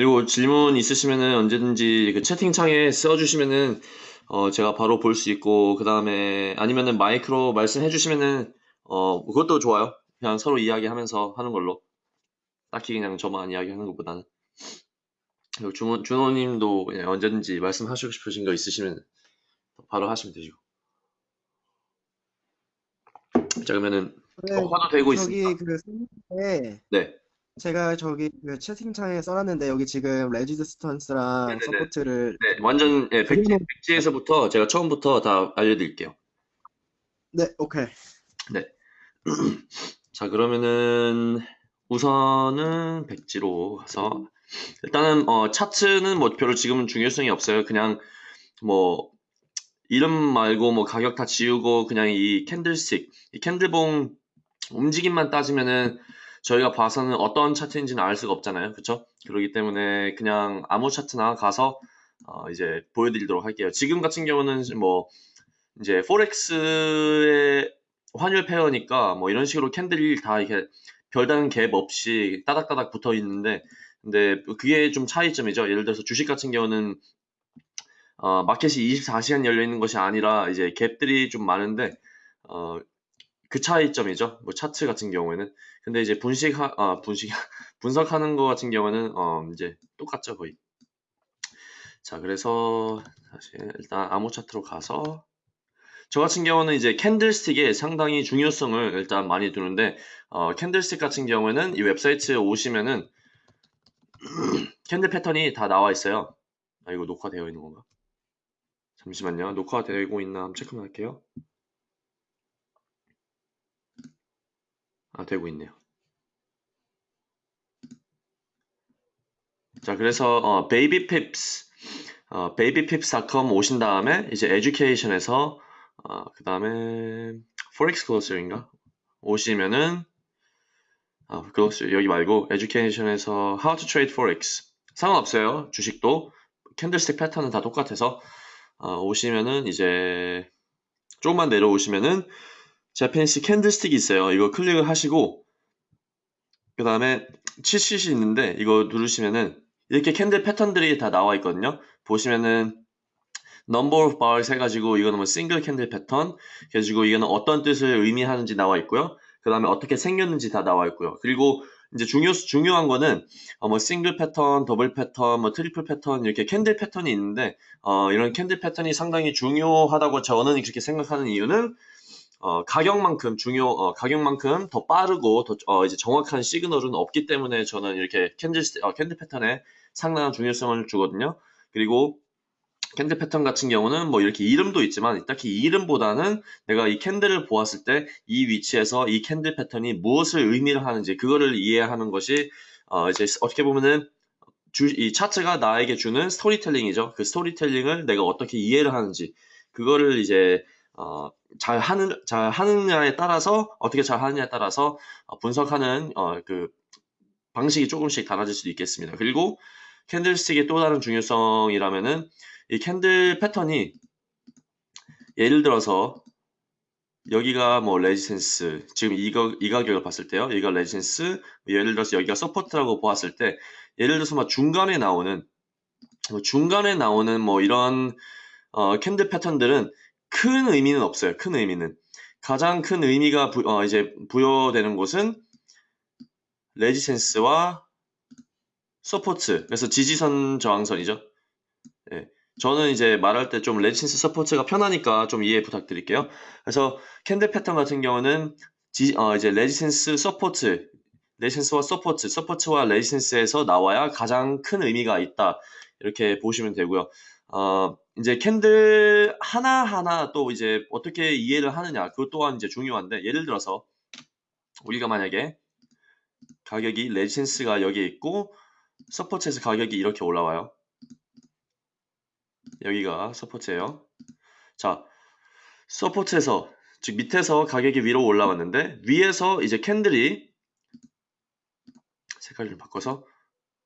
그리고 질문 있으시면은 언제든지 그 채팅창에 써주시면은 어 제가 바로 볼 수 있고 그 다음에 아니면은 마이크로 말씀해 주시면은 어 그것도 좋아요. 그냥 서로 이야기하면서 하는 걸로 딱히 그냥 저만 이야기하는 것보다는 그리고 준호, 준호님도 그냥 언제든지 말씀하시고 싶으신 거 있으시면 바로 하시면 되죠. 자 그러면은 네, 녹화도 되고 저기 있습니다. 그 네, 제가 저기 그 채팅창에 써놨는데 여기 지금 resistance랑 네네네. support를 네 완전 예, 백지, 그리고- 백지에서부터 제가 처음부터 다 알려드릴게요. 네, 오케이. 자, 그러면은 우선은 백지로 가서 일단은 어 차트는 뭐 별로 지금은 중요성이 없어요. 그냥 뭐 이름 말고 뭐 가격 다 지우고 그냥 이 candlestick, 이 candle봉 움직임만 따지면은 저희가 봐서는 어떤 차트인지는 알 수가 없잖아요. 그쵸? 그렇기 때문에 그냥 아무 차트나 가서 어 이제 보여드리도록 할게요. 지금 같은 경우는 뭐 이제 포렉스의 환율 페어니까 뭐 이런 식으로 캔들이 다 이렇게 별다른 갭 없이 따닥따닥 붙어 있는데 근데 그게 좀 차이점이죠. 예를 들어서 주식 같은 경우는 어, 마켓이 24시간 열려 있는 것이 아니라 이제 갭들이 좀 많은데 어, 그 차이점이죠. 뭐 차트 같은 경우에는 근데 이제 분석 아 분석 분석하는 거 같은 경우는 어, 이제 똑같죠 거의. 자 그래서 다시 일단 아무 차트로 가서 저 같은 경우는 이제 candlestick에 상당히 중요성을 일단 많이 두는데 어, candlestick 같은 경우에는 이 웹사이트에 오시면은 candle 패턴이 다 나와 있어요. 아 이거 녹화되어 있는 건가? 잠시만요. 녹화되고 있나 한번 체크만 할게요. 되고 있네요. 자 그래서 어, babypips 어, babypips.com 오신 다음에 이제 education에서 어, 그 다음에 forex glossary인가? 오시면은 아, 글로스 여기 말고 education에서 how to trade forex. 상관없어요. 주식도 candlestick 패턴은 다 똑같아서 어, 오시면은 이제 조금만 내려오시면은 Japanese candlestick이 있어요. 이거 클릭을 하시고 그 다음에 칠시이 있는데 이거 누르시면은 이렇게 candle 패턴들이 다 나와 있거든요. 보시면은 number of bars 해가지고 이거는 뭐 싱글 candle 패턴 그래가지고 이거는 어떤 뜻을 의미하는지 나와 있고요. 그 다음에 어떻게 생겼는지 다 나와 있고요. 그리고 이제 중요 중요한 거는 어, 뭐 싱글 패턴, 더블 패턴, 뭐 트리플 패턴 이렇게 candle 패턴이 있는데 어, 이런 candle 패턴이 상당히 중요하다고 저는 그렇게 생각하는 이유는 어, 가격만큼 중요 어, 가격만큼 더 빠르고 더 어, 이제 정확한 시그널은 없기 때문에 저는 이렇게 candle 어, candle 패턴에 상당한 중요성을 주거든요. 그리고 candle 패턴 같은 경우는 뭐 이렇게 이름도 있지만 딱히 이 이름보다는 내가 이 candle을 보았을 때 이 위치에서 이 candle 패턴이 무엇을 의미를 하는지 그거를 이해하는 것이 어 이제 어떻게 보면은 주, 이 차트가 나에게 주는 스토리텔링이죠. 그 스토리텔링을 내가 어떻게 이해를 하는지 그거를 이제 어, 잘 하는 잘 하느냐에 따라서 어떻게 잘 하느냐에 따라서 어, 분석하는 어, 그 방식이 조금씩 달라질 수도 있겠습니다. 그리고 candlestick의 또 다른 중요성이라면은 이 candle 패턴이 예를 들어서 여기가 뭐 resistance 지금 이거 이 가격을 봤을 때요 여기가 resistance 예를 들어서 여기가 support라고 보았을 때 예를 들어서 뭐 중간에 나오는 뭐 중간에 나오는 뭐 이런 어, candle 패턴들은 큰 의미는 없어요 큰 의미는 가장 큰 의미가 부, 어, 이제 부여되는 곳은 resistance와 support 그래서 지지선 저항선이죠 예. 저는 이제 말할 때 좀 resistance support가 편하니까 좀 이해 부탁드릴게요. 그래서 candle 패턴 같은 경우는 지, 어, 이제 resistance support, resistance와 support, support와 resistance에서 나와야 가장 큰 의미가 있다. 이렇게 보시면 되고요. 어, 이제 candle 하나하나 또 이제 어떻게 이해를 하느냐. 그것 또한 이제 중요한데, 예를 들어서 우리가 만약에 가격이 resistance가 여기 있고, support에서 가격이 이렇게 올라와요. 여기가 support예요. 자, support에서 즉 밑에서 가격이 위로 올라왔는데 위에서 이제 candle이 색깔 좀 바꿔서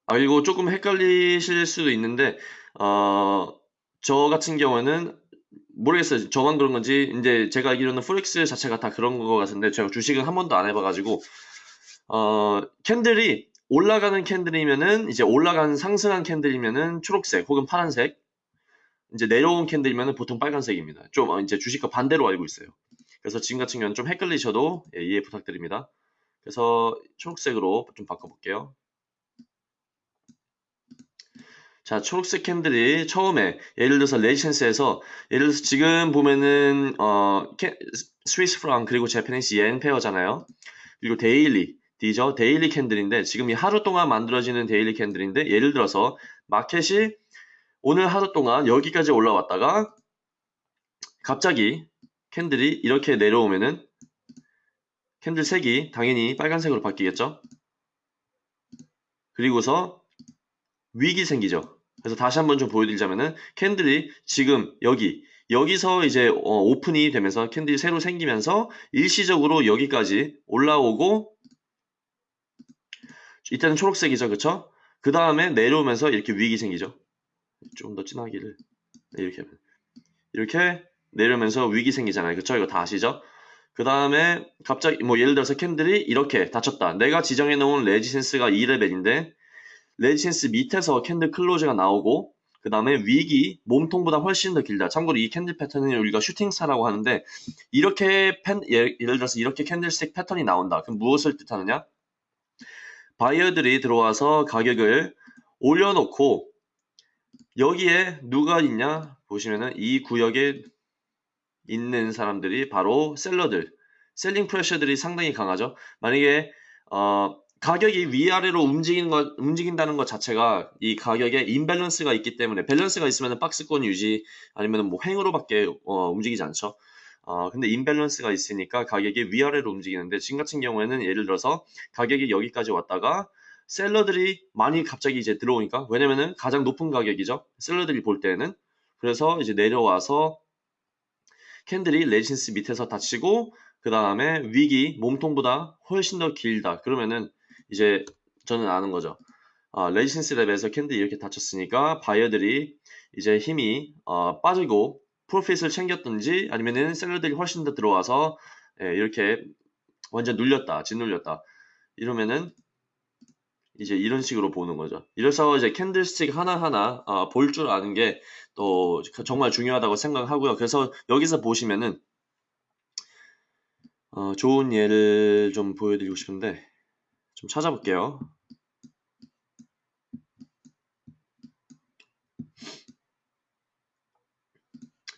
아 이거 조금 헷갈리실 수도 있는데 어, 저 같은 경우는 모르겠어요. 저만 그런 건지 이제 제가 알기로는 forex 자체가 다 그런 것 같은데 제가 주식은 한 번도 안 해봐가지고 어, candle이 올라가는 candle이면은 이제 올라가는 상승한 candle이면은 초록색 혹은 파란색. 이제 내려온 candle이면은 보통 빨간색입니다. 좀 어, 이제 주식과 반대로 알고 있어요. 그래서 지금 같은 경우는 좀 헷갈리셔도 예, 이해 부탁드립니다. 그래서 초록색으로 좀 바꿔볼게요. 자, 초록색 candle이 처음에 예를 들어서 resistance에서 예를 들어서 지금 보면은 어 캐- 스위스 프랑 그리고 Japanese yen pair잖아요. 그리고 daily D죠. daily candle인데 지금 이 하루 동안 만들어지는 daily candle인데 예를 들어서 마켓이 오늘 하루 동안 여기까지 올라왔다가 갑자기 candle이 이렇게 내려오면은 candle 색이 당연히 빨간색으로 바뀌겠죠. 그리고서 wick이 생기죠. 그래서 다시 한번 좀 보여드리자면은 candle이 지금 여기 여기서 이제 어, 오픈이 되면서 candle이 새로 생기면서 일시적으로 여기까지 올라오고 이때는 초록색이죠, 그쵸? 그 다음에 내려오면서 이렇게 wick이 생기죠. 좀 더 진하기를 네, 이렇게 하면 이렇게 내려오면서 wick이 생기잖아요, 그쵸? 이거 다 아시죠? 그 다음에 갑자기 뭐 예를 들어서 candle이 이렇게 닫혔다. 내가 지정해 놓은 resistance가 이 레벨인데 resistance 밑에서 candle close가 나오고 그 다음에 wick이 몸통보다 훨씬 더 길다. 참고로 이 candle 패턴은 우리가 shooting star라고 하는데 이렇게 펜, 예, 예를 들어서 이렇게 candlestick 패턴이 나온다. 그럼 무엇을 뜻하느냐? 바이어들이 들어와서 가격을 올려놓고 여기에 누가 있냐 보시면은 이 구역에 있는 사람들이 바로 seller들 selling pressure들이 상당히 강하죠 만약에 어, 가격이 위아래로 움직이는 것, 움직인다는 것 자체가 이 가격에 imbalance가 있기 때문에 밸런스가 있으면 박스권 유지 아니면 뭐 횡으로밖에 어, 움직이지 않죠. 어, 근데 imbalance가 있으니까 가격이 위아래로 움직이는데 지금 같은 경우에는 예를 들어서 가격이 여기까지 왔다가 seller들이 많이 갑자기 이제 들어오니까 왜냐면은 가장 높은 가격이죠. seller들이 볼 때는. 그래서 이제 내려와서 candle이 resistance 밑에서 닫히고 그 다음에 wick이 몸통보다 훨씬 더 길다. 그러면은 이제 저는 아는 거죠 아, resistance level에서 candle이 이렇게 닫혔으니까 바이어들이 이제 힘이 어, 빠지고 profit을 챙겼든지 아니면은 seller들이 훨씬 더 들어와서 예, 이렇게 완전 눌렸다 짓눌렸다 이러면은 이제 이런 식으로 보는 거죠. 이래서 이제 캔들스틱 하나하나 어, 볼 줄 아는 게 또 정말 중요하다고 생각하고요. 그래서 여기서 보시면은 어, 좋은 예를 좀 보여드리고 싶은데 좀 찾아볼게요.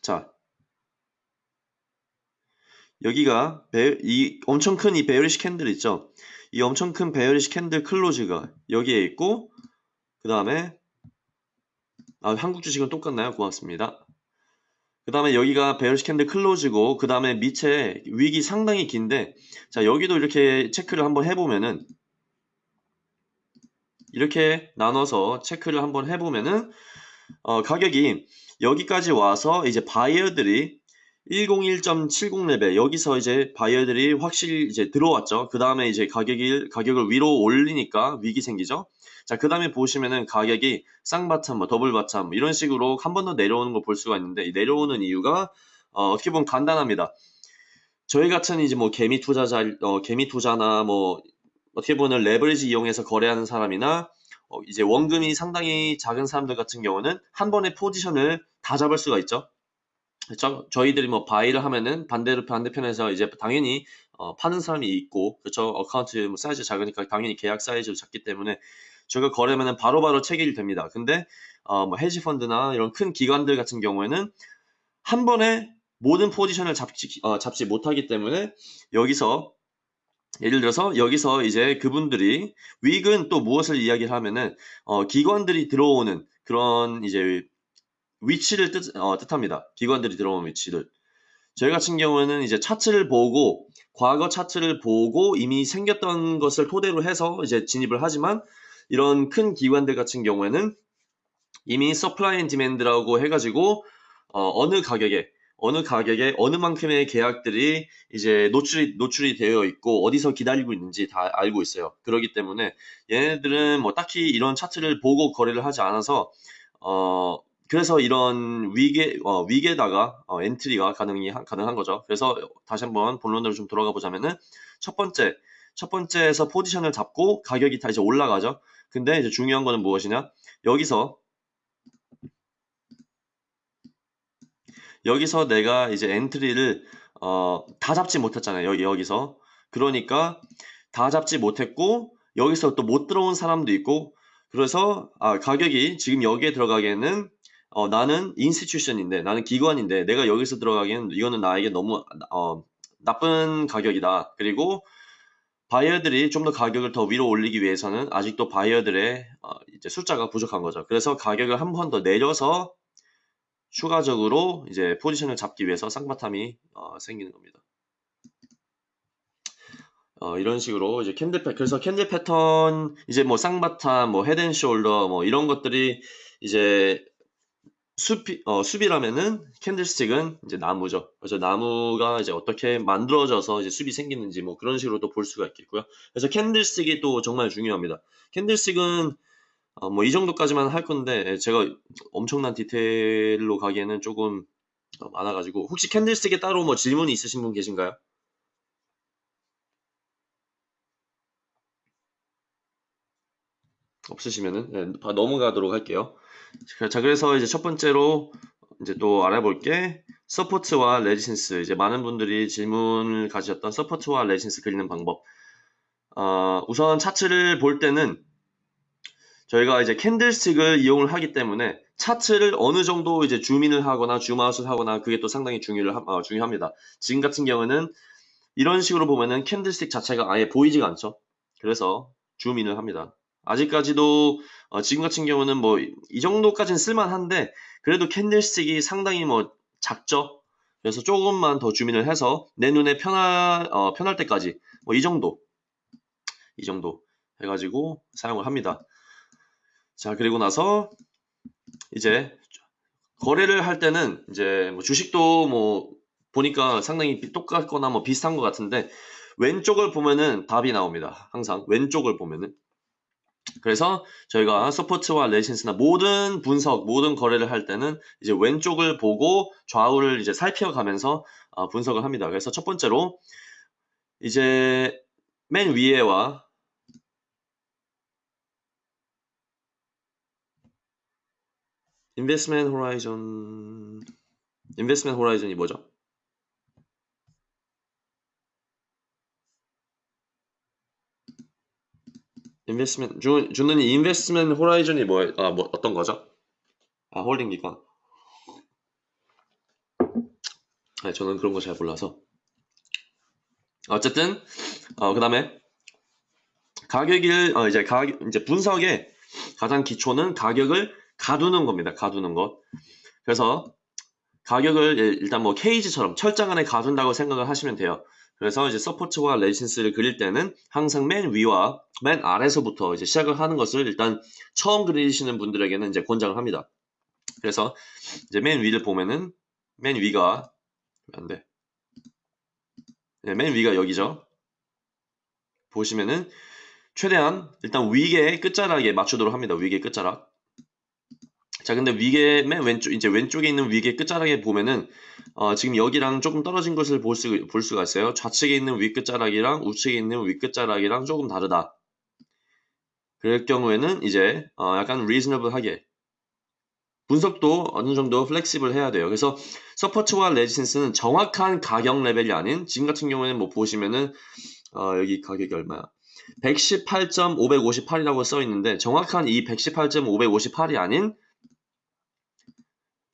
자, 여기가 베, 이 엄청 큰 이 bearish candle 있죠? 이 엄청 큰 bearish candle close가 여기에 있고 그 다음에 아, 한국 주식은 똑같나요? 고맙습니다. 그 다음에 여기가 bearish candle close고 그 다음에 밑에 wick이 상당히 긴데 자 여기도 이렇게 체크를 한번 해보면은 이렇게 나눠서 체크를 한번 해보면은 어, 가격이 여기까지 와서 이제 바이어들이 101.70 레벨 여기서 이제 바이어들이 확실히 이제 들어왔죠. 그 다음에 이제 가격이 가격을 위로 올리니까 wick이 생기죠. 자, 그 다음에 보시면은 가격이 쌍bottom, 뭐 double bottom 이런 식으로 한 번 더 내려오는 걸볼 수가 있는데 이 내려오는 이유가 어, 어떻게 보면 간단합니다. 저희 같은 이제 뭐 개미 투자자, 어, 개미 투자나 뭐 어떻게 보면 레버리지 이용해서 거래하는 사람이나 어, 이제 원금이 상당히 작은 사람들 같은 경우는 한 번에 포지션을 다 잡을 수가 있죠. 그렇죠? 저희들이 뭐 buy를 하면은 반대로 반대편에서 이제 당연히 어, 파는 사람이 있고 그렇죠? account 뭐 사이즈 작으니까 당연히 계약 사이즈도 작기 때문에 저희가 거래면은 바로바로 체결이 됩니다. 근데 어, 뭐 헤지 펀드나 이런 큰 기관들 같은 경우에는 한 번에 모든 포지션을 잡지, 어, 잡지 못하기 때문에 여기서 예를 들어서 여기서 이제 그분들이 wick은 또 무엇을 이야기를 하면은 어, 기관들이 들어오는 그런 이제 위치를 뜻, 어, 뜻합니다. 기관들이 들어오는 위치를. 저희 같은 경우에는 이제 차트를 보고 과거 차트를 보고 이미 생겼던 것을 토대로 해서 이제 진입을 하지만 이런 큰 기관들 같은 경우에는 이미 supply and demand라고 해가지고 어느 가격에 어느 가격에 어느 만큼의 계약들이 이제 노출이 노출이 되어 있고 어디서 기다리고 있는지 다 알고 있어요. 그렇기 때문에 얘네들은 뭐 딱히 이런 차트를 보고 거래를 하지 않아서 어 그래서 이런 위계 어, 위계다가 어, 엔트리가 가능이 가능한 거죠. 그래서 다시 한번 본론으로 좀 돌아가 보자면은 첫 번째 첫 번째에서 포지션을 잡고 가격이 다 이제 올라가죠. 근데 이제 중요한 거는 무엇이냐? 여기서 여기서 내가 이제 entry를 어, 다 잡지 못했잖아요. 여기, 여기서. 그러니까 다 잡지 못했고 여기서 또 못 들어온 사람도 있고 그래서 아, 가격이 지금 여기에 들어가기에는 어, 나는 institution인데 나는 기관인데 내가 여기서 들어가기에는 이거는 나에게 너무 어, 나쁜 가격이다. 그리고 바이어들이 좀 더 가격을 더 위로 올리기 위해서는 아직도 바이어들의 어, 이제 숫자가 부족한 거죠. 그래서 가격을 한 번 더 내려서 추가적으로 이제 포지션을 잡기 위해서 쌍bottom이 어, 생기는 겁니다. 어, 이런 식으로 이제 candle 패 그래서 candle 패턴 이제 뭐 쌍bottom 뭐 head and shoulder 뭐 이런 것들이 이제 숲이 어, 숲이라면은 candlestick은 이제 나무죠. 그래서 나무가 이제 어떻게 만들어져서 이제 숲이 생기는지 뭐 그런 식으로도 볼 수가 있겠고요. 그래서 candlestick이 또 정말 중요합니다. candlestick은 어, 뭐 이 정도까지만 할 건데 제가 엄청난 디테일로 가기에는 조금 어, 많아가지고 혹시 candlestick에 따로 뭐 질문이 있으신 분 계신가요? 없으시면은 네, 바- 넘어가도록 할게요. 자, 그래서 이제 첫 번째로 이제 또 알아볼 게 support와 resistance. 이제 많은 분들이 질문을 가지셨던 support와 resistance 그리는 방법. 어, 우선 차트를 볼 때는 저희가 이제 candlestick을 이용을 하기 때문에 차트를 어느 정도 이제 줌인을 하거나 줌아웃을 하거나 그게 또 상당히 중요를 함- 어, 중요합니다. 지금 같은 경우는 이런 식으로 보면은 candlestick 자체가 아예 보이지가 않죠. 그래서 줌인을 합니다. 아직까지도 어, 지금 같은 경우는 뭐 이 정도까지는 쓸만한데 그래도 candlestick이 상당히 뭐 작죠. 그래서 조금만 더 줌인을 해서 내 눈에 편할 어, 편할 때까지 뭐 이 정도 이 정도 해가지고 사용을 합니다. 자 그리고 나서 이제 거래를 할 때는 이제 뭐 주식도 뭐 보니까 상당히 똑같거나 뭐 비슷한 것 같은데 왼쪽을 보면은 답이 나옵니다. 항상 왼쪽을 보면은 그래서 저희가 support와 resistance나 모든 분석, 모든 거래를 할 때는 이제 왼쪽을 보고 좌우를 이제 살펴가면서 어, 분석을 합니다. 그래서 첫 번째로 이제 맨 위에와 investment horizon investment horizon이 뭐죠? investment 주, 주는 investment horizon이 뭐, 아, 뭐 어떤 거죠? 아 holding 기관. 아, 저는 그런 거 잘 몰라서. 어쨌든 어, 그다음에 가격을 어, 이제 가격 이제 분석의 가장 기초는 가격을 가두는 겁니다. 가두는 것. 그래서 가격을 일- 일단 뭐 케이지처럼 철장 안에 가둔다고 생각을 하시면 돼요. 그래서 이제 support와 resistance를 그릴 때는 항상 맨 위와 맨 아래서부터 이제 시작을 하는 것을 일단 처음 그리시는 분들에게는 이제 권장을 합니다. 그래서 이제 맨 위를 보면은 맨 위가 안 돼. 네, 맨 위가 여기죠. 보시면은 최대한 일단 위계 끝자락에 맞추도록 합니다. 위계 끝자락. 자, 근데 위계 맨 왼쪽 이제 왼쪽에 있는 위계 끝자락에 보면은 어, 지금 여기랑 조금 떨어진 것을 볼, 수, 볼 수가 있어요. 좌측에 있는 위 끝자락이랑 우측에 있는 위 끝자락이랑 조금 다르다. 그럴 경우에는 이제 어, 약간 reasonable하게 분석도 어느 정도 flexible 해야 돼요. 그래서 support와 resistance는 정확한 가격 레벨이 아닌 지금 같은 경우에는 뭐 보시면은 어, 여기 가격이 얼마야? 118.558이라고 써 있는데 정확한 이 118.558이 아닌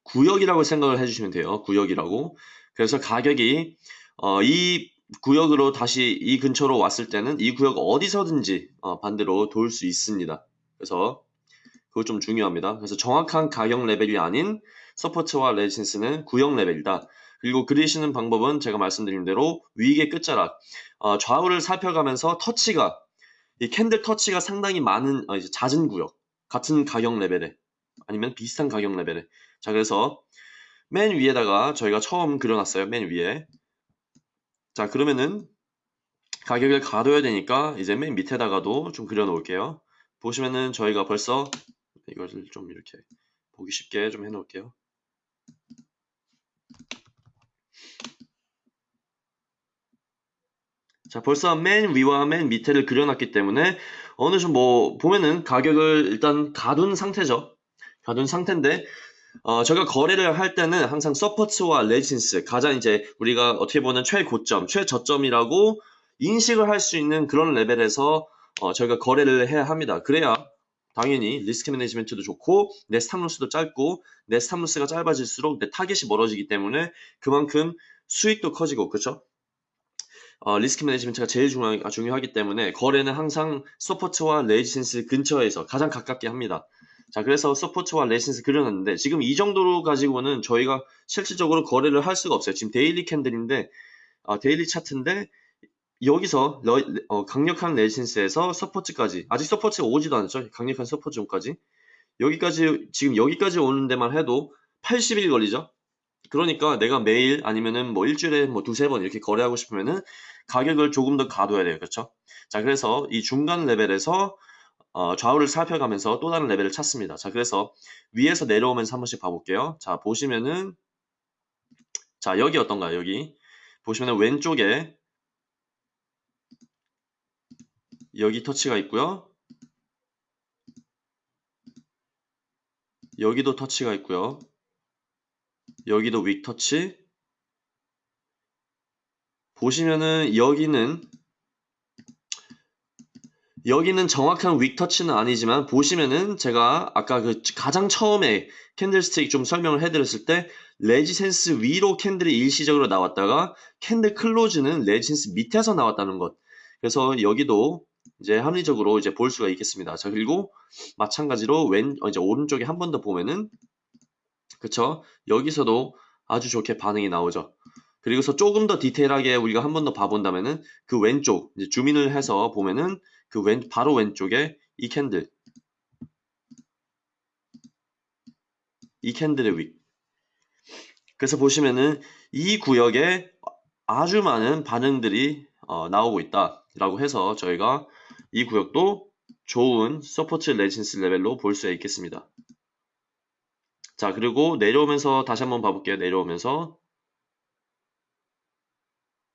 구역이라고 생각을 해주시면 돼요. 구역이라고. 그래서 가격이 어, 이 구역으로 다시 이 근처로 왔을 때는 이 구역 어디서든지 어, 반대로 돌 수 있습니다. 그래서 그거 좀 중요합니다. 그래서 정확한 가격 레벨이 아닌 support와 resistance는 구역 레벨이다. 그리고 그리시는 방법은 제가 말씀드린 대로 wick의 끝자락 어, 좌우를 살펴가면서 터치가 이 candle 터치가 상당히 많은 어, 이제 잦은 구역 같은 가격 레벨에 아니면 비슷한 가격 레벨에 자 그래서 맨 위에다가 저희가 처음 그려놨어요 맨 위에. 자 그러면은 가격을 가둬야 되니까 이제 맨 밑에다가도 좀 그려 놓을게요. 보시면은 저희가 벌써 이것을 좀 이렇게 보기 쉽게 좀 해 놓을게요. 자, 벌써 맨 위와 맨 밑에를 그려놨기 때문에 어느 정도 뭐 보면은 가격을 일단 가둔 상태죠. 가둔 상태인데 어, 저희가 거래를 할 때는 항상 support와 resistance 가장 이제 우리가 어떻게 보면 최고점, 최저점이라고 인식을 할 수 있는 그런 레벨에서 어, 저희가 거래를 해야 합니다. 그래야 당연히 risk management도 좋고 내 stop loss도 짧고 내 stop loss가 짧아질수록 내 타겟이 멀어지기 때문에 그만큼 수익도 커지고 그렇죠? 어, risk management가 제일 중요하, 중요하기 때문에 거래는 항상 support와 resistance 근처에서 가장 가깝게 합니다. 자, 그래서 support와 resistance 그려놨는데 지금 이 정도로 가지고는 저희가 실질적으로 거래를 할 수가 없어요. 지금 daily candle인데 어, daily 차트인데 여기서 러- 어, 강력한 resistance에서 support까지 아직 support가 오지도 않았죠. 강력한 support zone까지 여기까지 지금 여기까지 오는 데만 해도 80일 걸리죠. 그러니까 내가 매일 아니면은 뭐 일주일에 뭐 두세 번 이렇게 거래하고 싶으면은 가격을 조금 더 가둬야 돼요. 그렇죠? 자, 그래서 이 중간 레벨에서 어, 좌우를 살펴가면서 또 다른 레벨을 찾습니다. 자, 그래서 위에서 내려오면서 한 번씩 봐볼게요. 자, 보시면은 자, 여기 어떤가요? 여기 보시면은 왼쪽에 여기 터치가 있고요. 여기도 터치가 있고요. 여기도 윅 터치. 보시면은 여기는 여기는 정확한 wick 터치는 아니지만 보시면은 제가 아까 그 가장 처음에 candlestick 좀 설명을 해드렸을 때 resistance 위로 candle이 일시적으로 나왔다가 candle close는 resistance 밑에서 나왔다는 것. 그래서 여기도 이제 합리적으로 이제 볼 수가 있겠습니다. 자 그리고 마찬가지로 왼 어, 이제 오른쪽에 한 번 더 보면은 그쵸? 여기서도 아주 좋게 반응이 나오죠. 그리고서 조금 더 디테일하게 우리가 한 번 더 봐본다면은 그 왼쪽 이제 줌인을 해서 보면은 그 왼 바로 왼쪽에 이 candle 이 candle의 wick 그래서 보시면은 이 구역에 아주 많은 반응들이 어, 나오고 있다 라고 해서 저희가 이 구역도 좋은 support resistance 레벨로 볼 수 있겠습니다. 자 그리고 내려오면서 다시 한번 봐볼게요. 내려오면서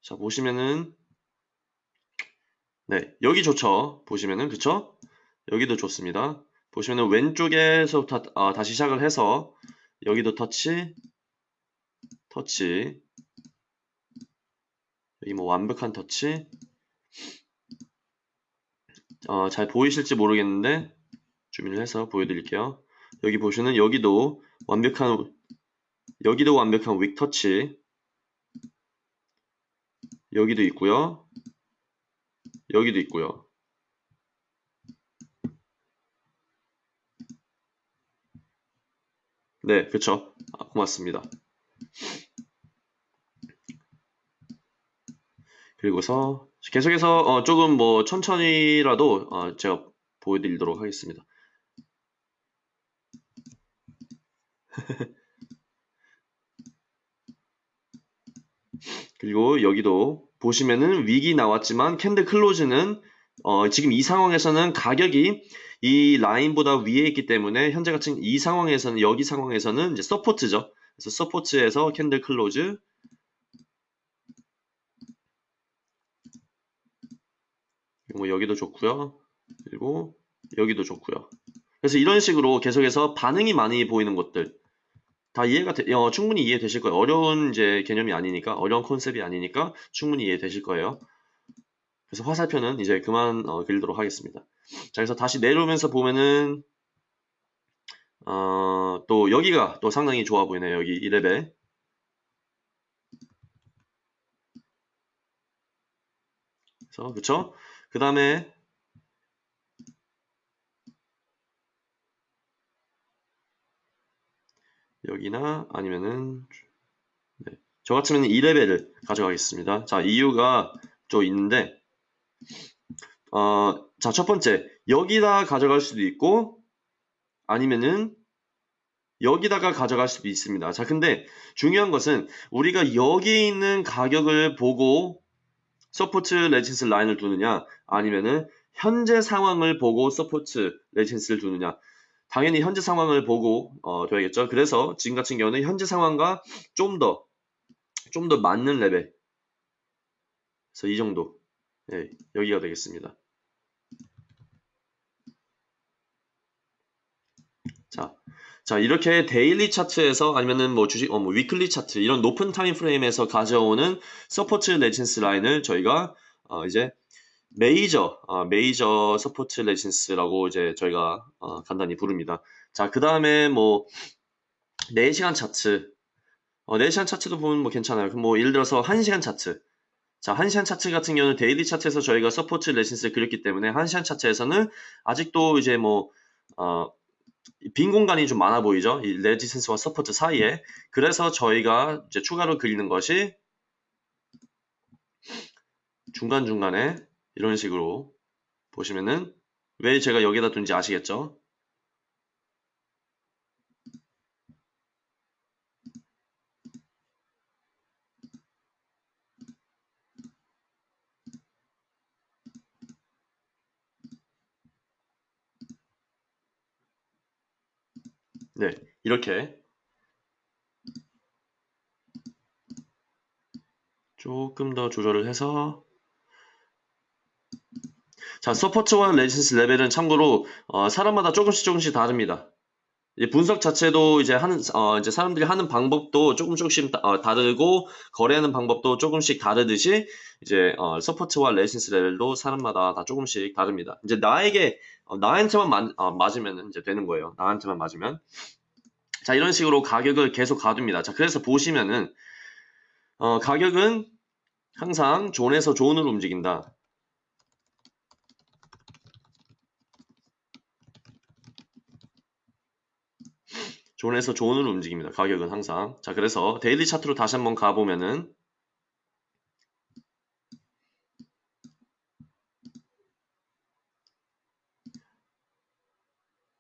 자 보시면은 네 여기 좋죠. 보시면은 그쵸? 여기도 좋습니다. 보시면은 왼쪽에서부터 아, 다시 시작을 해서 여기도 터치 터치 여기 뭐 완벽한 터치 어, 잘 보이실지 모르겠는데 줌인을 해서 보여드릴게요. 여기 보시면 여기도 완벽한 여기도 완벽한 윅 터치 여기도 있고요. 여기도 있고요. 네, 그쵸. 아, 고맙습니다. 그리고서 계속해서 어, 조금 뭐 천천히라도 어, 제가 보여드리도록 하겠습니다. 그리고 여기도 보시면은 wick이 나왔지만 candle close는 어, 지금 이 상황에서는 가격이 이 라인보다 위에 있기 때문에 현재 같은 이 상황에서는 여기 상황에서는 이제 support죠. 그래서 support에서 candle close 뭐 여기도 좋고요. 그리고 여기도 좋고요. 그래서 이런 식으로 계속해서 반응이 많이 보이는 것들 다 이해가 되, 어, 충분히 이해되실 거예요. 어려운 이제 개념이 아니니까 어려운 컨셉이 아니니까 충분히 이해되실 거예요. 그래서 화살표는 이제 그만 어, 그리도록 하겠습니다. 자, 그래서 다시 내려오면서 보면은 어, 또 여기가 또 상당히 좋아 보이네요. 여기 1레벨. 그래서 그쵸? 그 다음에 여기나 아니면은 네. 저 같으면 2레벨을 가져가겠습니다. 자 이유가 좀 있는데 어, 자 첫 번째 여기다 가져갈 수도 있고 아니면은 여기다가 가져갈 수도 있습니다. 자 근데 중요한 것은 우리가 여기 있는 가격을 보고 support resistance 라인을 두느냐 아니면은 현재 상황을 보고 support resistance를 두느냐 당연히 현재 상황을 보고 어, 둬야겠죠. 그래서 지금 같은 경우는 현재 상황과 좀 더 좀 더 맞는 레벨. 그래서 이 정도. 네, 여기가 되겠습니다. 자, 자 이렇게 daily 차트에서 아니면은 뭐 주식, 어, 뭐 weekly 차트 이런 높은 time frame에서 가져오는 support resistance 라인을 저희가 어, 이제 메이저, 어, major support resistance라고 이제 저희가 어, 간단히 부릅니다. 자, 그 다음에 뭐 4시간 차트, 어, 4시간 차트도 보면 뭐 괜찮아요. 뭐 예를 들어서 1시간 차트. 자, 1시간 차트 같은 경우는 daily 차트에서 저희가 support resistance를 그렸기 때문에 1시간 차트에서는 아직도 이제 뭐 어, 빈 공간이 좀 많아 보이죠? 이 resistance와 support 사이에. 그래서 저희가 이제 추가로 그리는 것이 중간중간에 이런 식으로 보시면은 왜 제가 여기다 둔지 아시겠죠? 네, 이렇게 조금 더 조절을 해서 자, support와 resistance 레벨은 참고로 어, 사람마다 조금씩 조금씩 다릅니다. 분석 자체도 이제 하는 어, 이제 사람들이 하는 방법도 조금 조금씩 다, 어, 다르고 거래하는 방법도 조금씩 다르듯이 이제 어, support와 resistance 레벨도 사람마다 다 조금씩 다릅니다. 이제 나에게 어, 나한테만 마, 어, 맞으면 이제 되는 거예요. 나한테만 맞으면 자 이런 식으로 가격을 계속 가둡니다. 자 그래서 보시면은 어, 가격은 항상 zone에서 zone으로 움직인다. zone에서 zone으로 움직입니다. 가격은 항상. 자, 그래서 daily 차트로 다시 한번 가보면은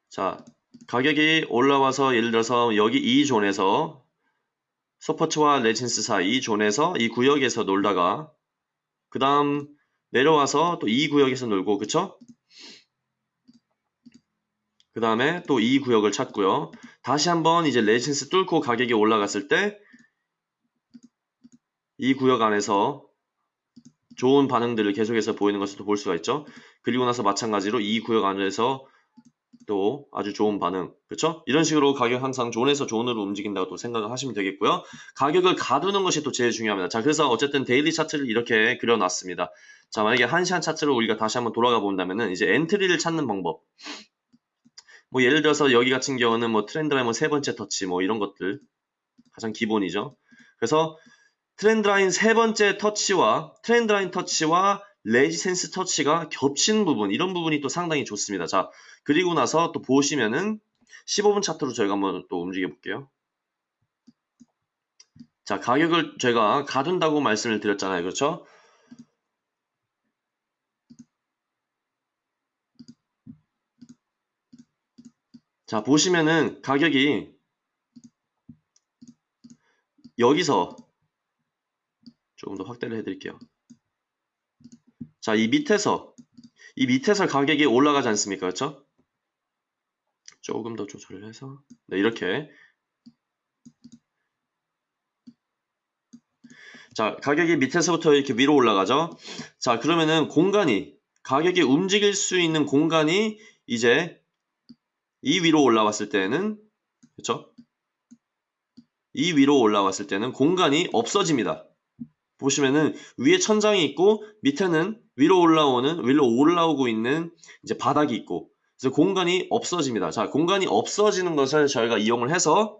자, 가격이 올라와서 예를 들어서 여기 이 zone에서 support와 resistance 사이 zone에서 이 구역에서 놀다가 그 다음 내려와서 또 이 구역에서 놀고 그쵸? 그 다음에 또 이 구역을 찾고요. 다시 한번 이제 resistance 뚫고 가격이 올라갔을 때 이 구역 안에서 좋은 반응들을 계속해서 보이는 것을 볼 수가 있죠. 그리고 나서 마찬가지로 이 구역 안에서 또 아주 좋은 반응 그렇죠? 이런 식으로 가격 항상 zone에서 zone으로 움직인다고 또 생각을 하시면 되겠고요. 가격을 가두는 것이 또 제일 중요합니다. 자 그래서 어쨌든 daily 차트를 이렇게 그려놨습니다. 자 만약에 한시간 차트를 우리가 다시 한번 돌아가 본다면은 이제 entry를 찾는 방법 뭐 예를 들어서 여기 같은 경우는 뭐 trend line 뭐 세 번째 터치 뭐 이런 것들 가장 기본이죠. 그래서 trend line 세 번째 터치와 trend line 터치와 resistance 터치가 겹치는 부분 이런 부분이 또 상당히 좋습니다. 자 그리고 나서 또 보시면은 15분 차트로 저희가 한번 또 움직여 볼게요. 자 가격을 제가 가둔다고 말씀을 드렸잖아요. 그렇죠? 자 보시면은 가격이 여기서 조금 더 확대를 해드릴게요. 자, 이 밑에서 이 밑에서 가격이 올라가지 않습니까? 그렇죠? 조금 더 조절을 해서 네, 이렇게 자, 가격이 밑에서부터 이렇게 위로 올라가죠? 자, 그러면은 공간이 가격이 움직일 수 있는 공간이 이제 이 위로 올라왔을 때는 그렇죠? 이 위로 올라왔을 때는 공간이 없어집니다. 보시면은 위에 천장이 있고 밑에는 위로 올라오는 위로 올라오고 있는 이제 바닥이 있고 그래서 공간이 없어집니다. 자, 공간이 없어지는 것을 저희가 이용을 해서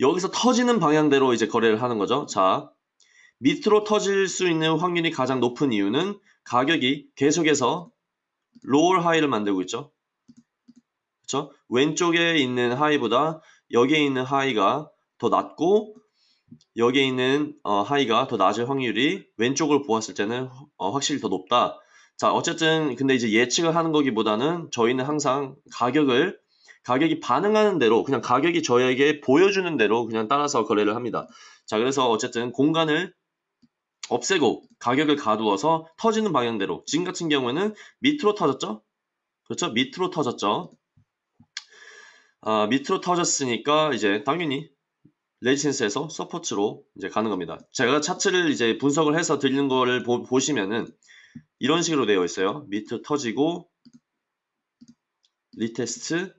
여기서 터지는 방향대로 이제 거래를 하는 거죠. 자, 밑으로 터질 수 있는 확률이 가장 높은 이유는 가격이 계속해서 로얼 하이를 만들고 있죠. 그렇죠? 왼쪽에 있는 하이보다 여기에 있는 하이가 더 낮고 여기에 있는 어, 하이가 더 낮을 확률이 왼쪽을 보았을 때는 어, 확실히 더 높다. 자, 어쨌든 근데 이제 예측을 하는 거기보다는 저희는 항상 가격을 가격이 반응하는 대로 그냥 가격이 저에게 보여주는 대로 그냥 따라서 거래를 합니다. 자, 그래서 어쨌든 공간을 없애고 가격을 가두어서 터지는 방향대로 지금 같은 경우에는 밑으로 터졌죠? 그렇죠? 밑으로 터졌죠? 아, 밑으로 터졌으니까 이제 당연히 resistance에서 support로 이제 가는 겁니다. 제가 차트를 이제 분석을 해서 드리는 거를 보, 보시면은 이런 식으로 되어 있어요. 밑으로 터지고 retest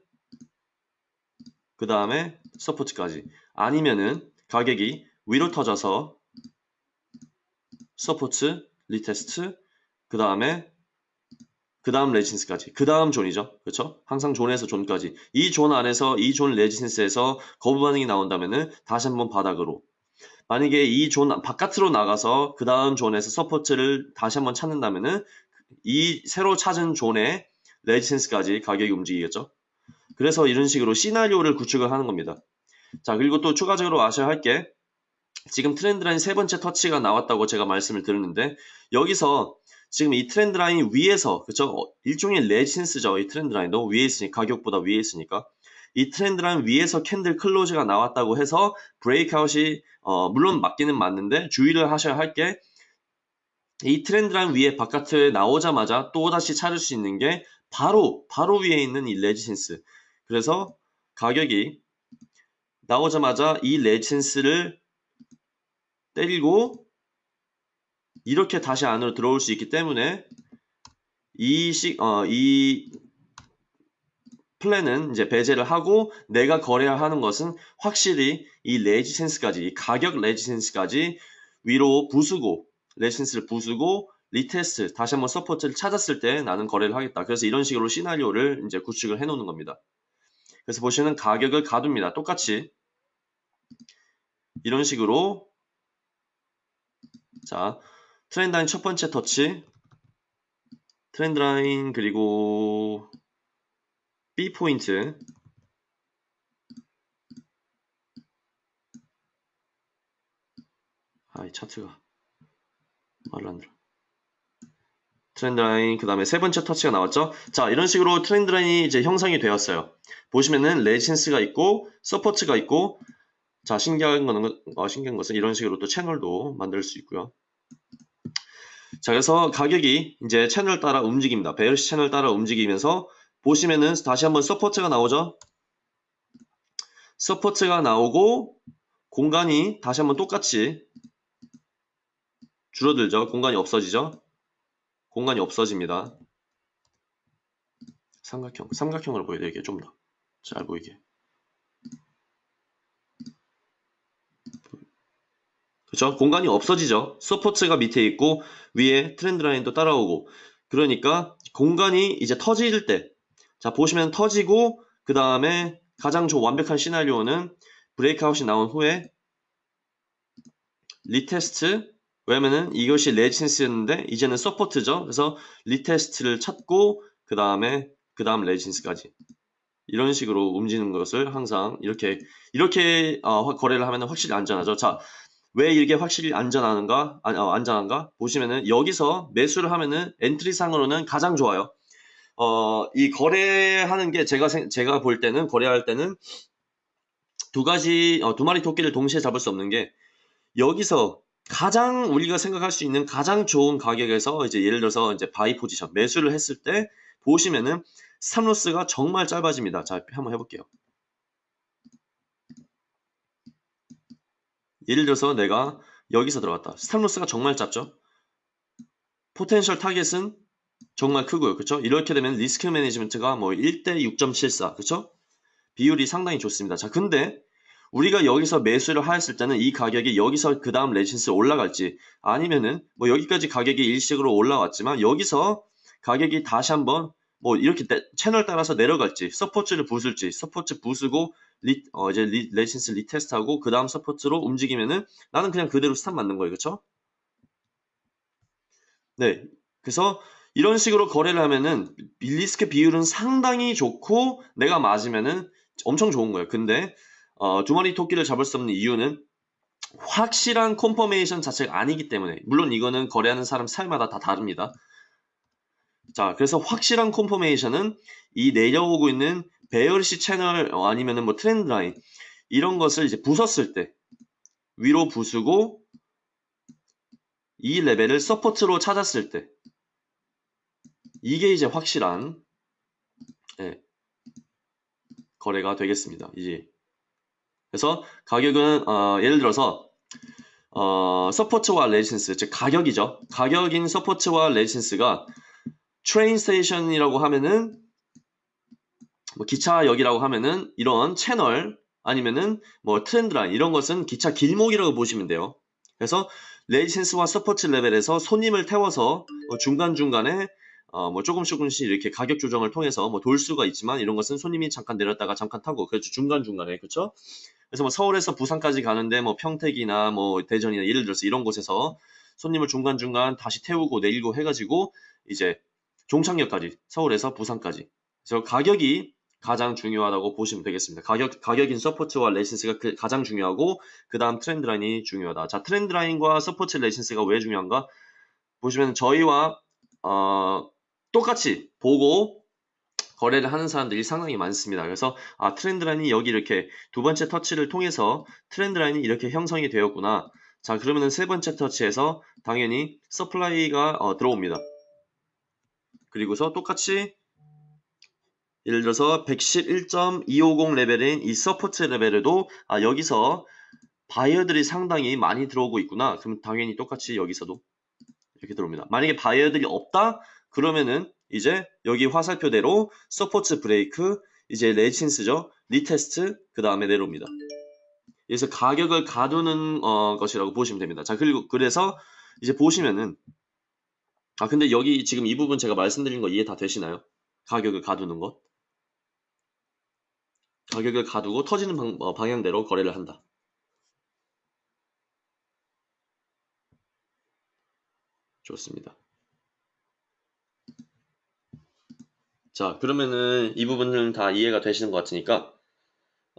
그 다음에 support까지 아니면은 가격이 위로 터져서 support retest 그 다음에 그 다음 resistance까지. 그 다음 zone이죠. 그렇죠? 항상 zone에서 zone까지. 이 존 안에서 이 zone resistance에서 거부 반응이 나온다면은 다시 한번 바닥으로. 만약에 이 존 바깥으로 나가서 그 다음 zone에서 support를 다시 한번 찾는다면은 이 새로 찾은 zone의 resistance까지 가격이 움직이겠죠? 그래서 이런 식으로 시나리오를 구축을 하는 겁니다. 자 그리고 또 추가적으로 아셔야 할 게 지금 trend line 세 번째 터치가 나왔다고 제가 말씀을 드렸는데 여기서 지금 이 trend line 위에서 그쵸? 일종의 resistance죠 이 trend line도 위에 있으니까 가격보다 위에 있으니까. 이 trend line 위에서 candle close가 나왔다고 해서 breakout이 어, 물론 맞기는 맞는데 주의를 하셔야 할 게 이 trend line 위에 바깥에 나오자마자 또 다시 찾을 수 있는 게 바로 바로 위에 있는 이 resistance. 그래서 가격이 나오자마자 이 resistance를 때리고 이렇게 다시 안으로 들어올 수 있기 때문에 이 시, 어, 이 플랜은 이제 배제를 하고 내가 거래해야 하는 것은 확실히 이 레지센스까지 이 가격 레지센스까지 위로 부수고 레지센스를 부수고 리테스트 다시 한번 서포트를 찾았을 때 나는 거래를 하겠다. 그래서 이런 식으로 시나리오를 이제 구축을 해 놓는 겁니다. 그래서 보시면 가격을 가둡니다. 똑같이 이런 식으로 자 trend line 첫 번째 터치. trend line 그리고 B 포인트. 아 이 차트가 말을 안 들어. trend line 그 다음에 세 번째 터치가 나왔죠? 자 이런 식으로 trend line이 이제 형성이 되었어요. 보시면은 resistance가 있고 support가 있고 자 신기한 거는 어, 신기한 것은 이런 식으로 또 채널도 만들 수 있고요 자 그래서 가격이 이제 채널 따라 움직입니다. bearish 채널 따라 움직이면서 보시면은 다시 한번 support가 나오죠? support가 나오고 공간이 다시 한번 똑같이 줄어들죠? 공간이 없어지죠? 공간이 없어집니다. 삼각형 삼각형으로 보여드릴게요 좀 더. 잘 보이게 그렇죠 공간이 없어지죠. support가 밑에 있고 위에 trend line도 따라오고. 그러니까 공간이 이제 터질 때 자 보시면 터지고 그 다음에 가장 조 완벽한 시나리오는 breakout이 나온 후에 retest 왜냐면은 이것이 resistance였는데 이제는 support죠. 그래서 retest를 찾고 그 다음에 그 다음 resistance까지. 이런 식으로 움직이는 것을 항상 이렇게 이렇게 어, 거래를 하면 확실히 안전하죠. 자 왜 이게 확실히 안전한가 아, 어, 안전한가 보시면은 여기서 매수를 하면은 entry 상으로는 가장 좋아요 어, 이 거래하는 게 제가 생- 제가 볼 때는 거래할 때는 두 가지 어, 두 마리 토끼를 동시에 잡을 수 없는 게 여기서 가장 우리가 생각할 수 있는 가장 좋은 가격에서 이제 예를 들어서 이제 buy position 매수를 했을 때 보시면은 stop loss가 정말 짧아집니다. 자, 한번 해볼게요. 예를 들어서 내가 여기서 들어갔다. stop loss가 정말 짧죠? potential target은 정말 크고요. 그쵸? 이렇게 되면 risk management가 뭐 1대 6.74. 그쵸? 비율이 상당히 좋습니다. 자, 근데 우리가 여기서 매수를 하였을 때는 이 가격이 여기서 그 다음 resistance 올라갈지 아니면은 뭐 여기까지 가격이 일시적으로 올라왔지만 여기서 가격이 다시 한번 뭐 이렇게 내- 채널 따라서 내려갈지 support를 부술지 support 부수고 리, 어 이제 리, resistance retest하고 그 다음 support로 움직이면은 나는 그냥 그대로 stop 맞는 거예요. 그쵸? 네. 그래서 이런 식으로 거래를 하면은 리스크 비율은 상당히 좋고 내가 맞으면은 엄청 좋은 거예요. 근데 어, 두 마리 토끼를 잡을 수 없는 이유는 확실한 confirmation 자체가 아니기 때문에 물론 이거는 거래하는 사람 스타일마다 다 다릅니다. 자, 그래서 확실한 confirmation은 이 내려오고 있는 bearish 채널 어, 아니면은 뭐 trend line 이런 것을 이제 부쉈을 때 위로 부수고 이 레벨을 support로 찾았을 때 이게 이제 확실한 예, 거래가 되겠습니다. 이제 그래서 가격은 어, 예를 들어서 어, support와 resistance, 즉 가격이죠. 가격인 support와 resistance가 train station이라고 하면은 뭐 기차역이라고 하면은 이런 채널 아니면은 뭐 trend line 이런 것은 기차 길목이라고 보시면 돼요. 그래서 resistance와 support 레벨에서 손님을 태워서 뭐 중간중간에 어, 뭐 조금씩 조금씩 이렇게 가격 조정을 통해서 뭐 돌 수가 있지만 이런 것은 손님이 잠깐 내렸다가 잠깐 타고 그렇죠 중간중간에 그렇죠 그래서 뭐 서울에서 부산까지 가는데 뭐 평택이나 뭐 대전이나 예를 들어서 이런 곳에서 손님을 중간중간 다시 태우고 내리고 해가지고 이제 종착역까지 서울에서 부산까지 그래서 가격이 가장 중요하다고 보시면 되겠습니다. 가격, 가격인 support와 resistance가 그 가장 중요하고 그 다음 trend line이 중요하다. 자 trend line과 support resistance가 왜 중요한가 보시면 저희와 어, 똑같이 보고 거래를 하는 사람들이 상당히 많습니다. 그래서 아 trend line이 여기 이렇게 두 번째 터치를 통해서 trend line이 이렇게 형성이 되었구나. 자 그러면은 세 번째 터치에서 당연히 supply가 어, 들어옵니다. 그리고서 똑같이 예를 들어서 111.250 레벨인 이 support 레벨에도 아 여기서 바이어들이 상당히 많이 들어오고 있구나. 그럼 당연히 똑같이 여기서도 이렇게 들어옵니다. 만약에 바이어들이 없다 그러면은 이제 여기 화살표대로 support break 이제 resistance죠 retest 그 다음에 내려옵니다. 그래서 가격을 가두는 어, 것이라고 보시면 됩니다. 자 그리고 그래서 이제 보시면은 아 근데 여기 지금 이 부분 제가 말씀드린 거 이해 다 되시나요? 가격을 가두는 것 가격을 가두고 터지는 방, 어, 방향대로 거래를 한다. 좋습니다. 자, 그러면은 이 부분은 다 이해가 되시는 것 같으니까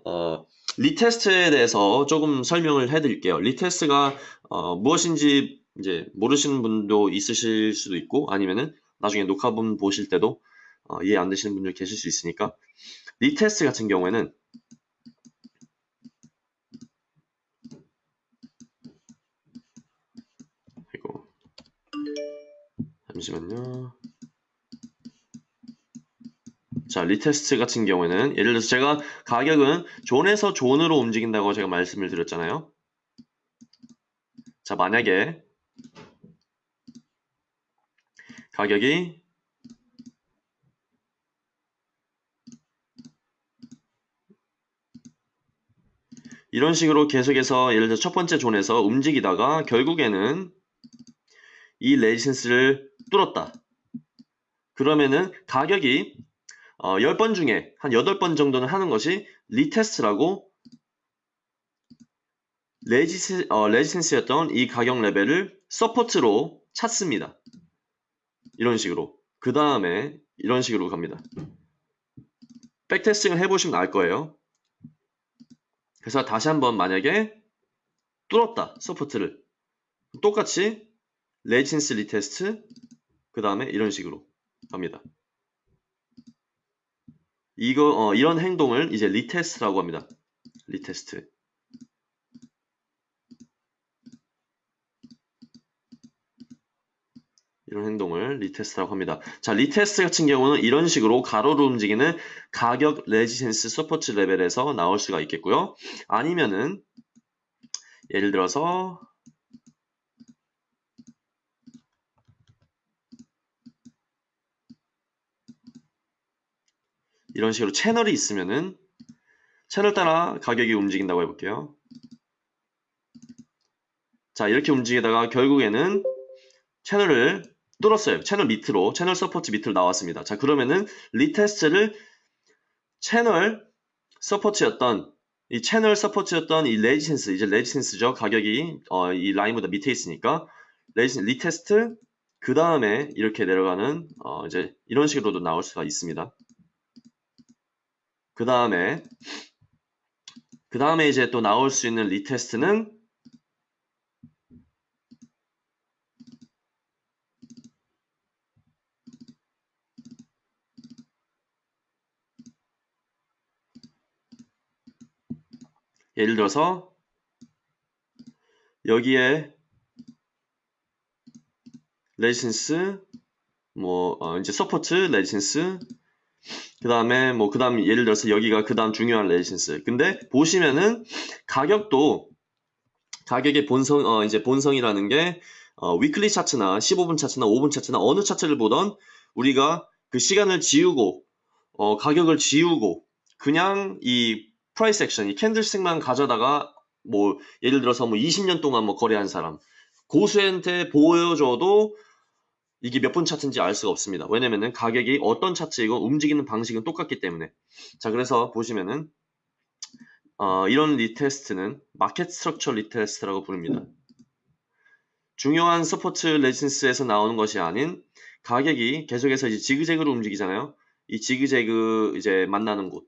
어, retest에 대해서 조금 설명을 해드릴게요. retest가 어, 무엇인지 이제 모르시는 분도 있으실 수도 있고 아니면은 나중에 녹화본 보실 때도 어, 이해 안 되시는 분들 계실 수 있으니까 retest 같은 경우에는 이거 잠시만요. 자, retest 같은 경우에는 예를 들어서 제가 가격은 zone에서 zone으로 움직인다고 제가 말씀을 드렸잖아요. 자, 만약에 가격이 이런 식으로 계속해서 예를 들어 첫 번째 zone에서 움직이다가 결국에는 이 resistance를 뚫었다. 그러면은 가격이 어, 10번 중에 한 8번 정도는 하는 것이 retest라고 resis, 어, resistance였던 이 가격 레벨을 support로 찾습니다. 이런 식으로. 그 다음에 이런 식으로 갑니다. backtesting을 해보시면 알 거예요. 그래서 다시 한번 만약에 뚫었다. support를. 똑같이 resistance retest 그 다음에 이런 식으로 갑니다. 이거 어, 이런 행동을 이제 retest라고 합니다. retest. 이런 행동을 retest라고 합니다. 자, retest 같은 경우는 이런 식으로 가로로 움직이는 가격 resistance support 레벨에서 나올 수가 있겠고요. 아니면은 예를 들어서 이런 식으로 채널이 있으면은 채널 따라 가격이 움직인다고 해볼게요. 자 이렇게 움직이다가 결국에는 채널을 뚫었어요. 채널 밑으로 채널 support 밑으로 나왔습니다. 자 그러면은 retest를 채널 support였던 이 채널 support였던 이 resistance 이제 resistance죠. 가격이 어, 이 라인보다 밑에 있으니까 resis retest 그 다음에 이렇게 내려가는 어, 이제 이런 식으로도 나올 수가 있습니다. 그 다음에 그 다음에 이제 또 나올 수 있는 retest는 예를 들어서 여기에 resistance 뭐 어, 이제 support resistance 그 다음에 뭐 그 다음 예를 들어서 여기가 그 다음 중요한 resistance. 근데 보시면은 가격도 가격의 본성 어 이제 본성이라는 게 어, weekly 차트나 15분 차트나 5분 차트나 어느 차트를 보던 우리가 그 시간을 지우고 어, 가격을 지우고 그냥 이 price action, 이 candlestick만 가져다가 뭐 예를 들어서 뭐 20년 동안 뭐 거래한 사람 고수한테 보여줘도 이게 몇 분 차트인지 알 수가 없습니다. 왜냐면은 가격이 어떤 차트이고 움직이는 방식은 똑같기 때문에. 자, 그래서 보시면은 어, 이런 retest는 market structure retest라고 부릅니다. 중요한 support resistance에서 나오는 것이 아닌 가격이 계속해서 이제 지그재그로 움직이잖아요. 이 지그재그 이제 만나는 곳.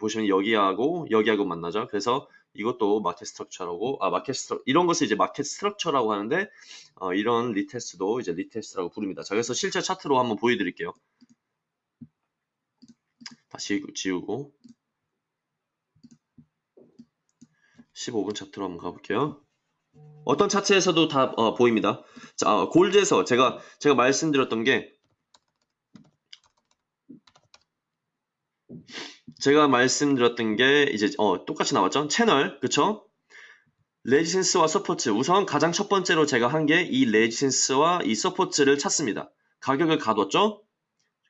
보시면 여기하고 여기하고 만나죠. 그래서 이것도 market structure라고 아 market struc- 이런 것을 이제 market structure라고 하는데 어, 이런 retest도 이제 retest라고 부릅니다. 자, 그래서 실제 차트로 한번 보여드릴게요. 다시 지우고 15분 차트로 한번 가볼게요. 어떤 차트에서도 다 어, 보입니다. 자, 어, gold에서 제가 제가 말씀드렸던 게 제가 말씀드렸던 게 이제 어, 똑같이 나왔죠. 채널 그쵸? resistance와 support 우선 가장 첫 번째로 제가 한 게 이 resistance와 이 support를 찾습니다. 가격을 가뒀죠.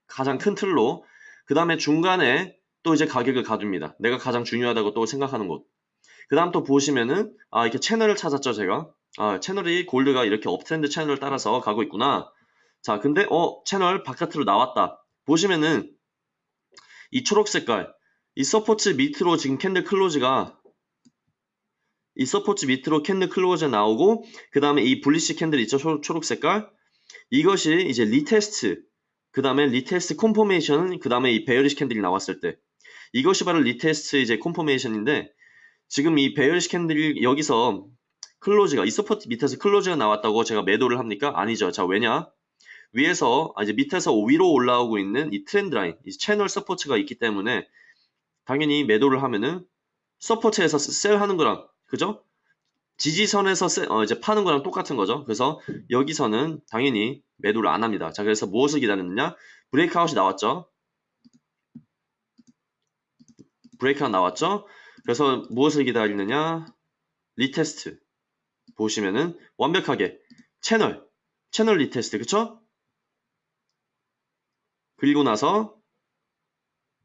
가장 큰 틀로 그 다음에 중간에 또 이제 가격을 가둡니다. 내가 가장 중요하다고 또 생각하는 곳. 그 다음 또 보시면은 아 이렇게 채널을 찾았죠 제가 아 채널이 gold가 이렇게 uptrend 채널을 따라서 가고 있구나 자 근데 어 채널 바깥으로 나왔다 보시면은 이 초록 색깔 이 support 밑으로 지금 candle close가 이 support 밑으로 candle close 나오고 그 다음에 이 bullish candle 있죠 초, 초록 색깔 이것이 이제 retest 그 다음에 retest confirmation 그 다음에 이 bearish candle이 나왔을 때 이것이 바로 retest 이제 confirmation인데 지금 이 bearish candle이 여기서 close가 이 support 밑에서 close가 나왔다고 제가 매도를 합니까? 아니죠. 자 왜냐? 위에서 아, 이제 밑에서 위로 올라오고 있는 이 trend line, 이 channel support가 있기 때문에 당연히 매도를 하면은 support에서 sell하는 거랑 그죠? 지지선에서 sell, 어, 이제 파는 거랑 똑같은 거죠. 그래서 여기서는 당연히 매도를 안 합니다. 자 그래서 무엇을 기다리느냐? breakout이 나왔죠. breakout 나왔죠. 그래서 무엇을 기다리느냐? retest. 보시면은 완벽하게 채널, channel retest, 그쵸? 그리고 나서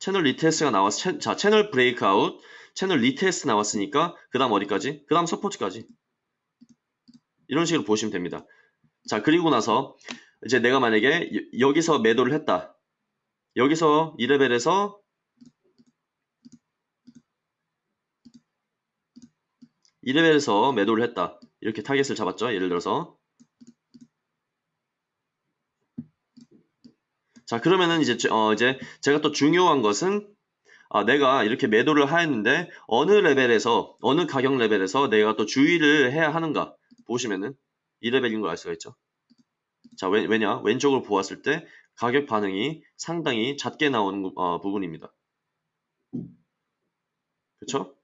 channel retest가 나왔어. 채, 자, channel breakout, channel retest 나왔으니까 그 다음 어디까지? 그 다음 support까지. 이런 식으로 보시면 됩니다. 자, 그리고 나서 이제 내가 만약에 여- 여기서 매도를 했다. 여기서 이 레벨에서 이 레벨에서 매도를 했다. 이렇게 타겟을 잡았죠. 예를 들어서. 자, 그러면은 이제, 제- 어, 이제 제가 또 중요한 것은 아, 내가 이렇게 매도를 하였는데 어느 레벨에서, 어느 가격 레벨에서 내가 또 주의를 해야 하는가 보시면은 이 레벨인 걸 알 수가 있죠. 자, 왜, 왜냐? 왼쪽으로 보았을 때 가격 반응이 상당히 잦게 나오는 어, 부분입니다. 그쵸?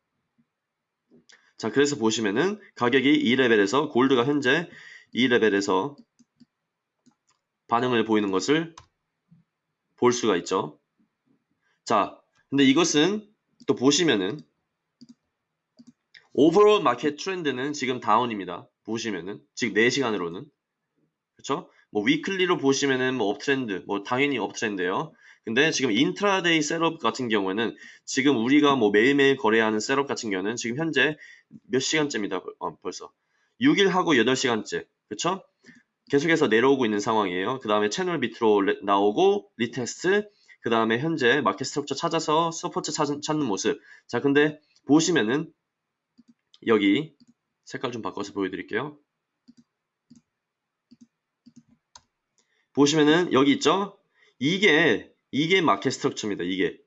자, 그래서 보시면은 가격이 이 레벨에서 gold가 현재 이 레벨에서 반응을 보이는 것을 볼 수가 있죠. 자, 근데 이것은 또 보시면은 overall market trend는 지금 down입니다. 보시면은 지금 4시간으로는 그렇죠? 뭐 weekly로 보시면은 뭐 uptrend, 뭐 당연히 uptrend예요. 근데 지금 intraday setup 같은 경우에는 지금 우리가 뭐 매일매일 거래하는 setup 같은 경우는 지금 현재 몇 시간째입니다. 어, 벌써 6일 하고 8시간째. 그쵸? 계속해서 내려오고 있는 상황이에요. 그 다음에 채널 밑으로 레- 나오고 retest 그 다음에 현재 market structure 찾아서 support 찾은, 찾는 모습. 자, 근데 보시면은 여기 색깔 좀 바꿔서 보여드릴게요. 보시면은 여기 있죠? 이게 이게 market structure입니다. 이게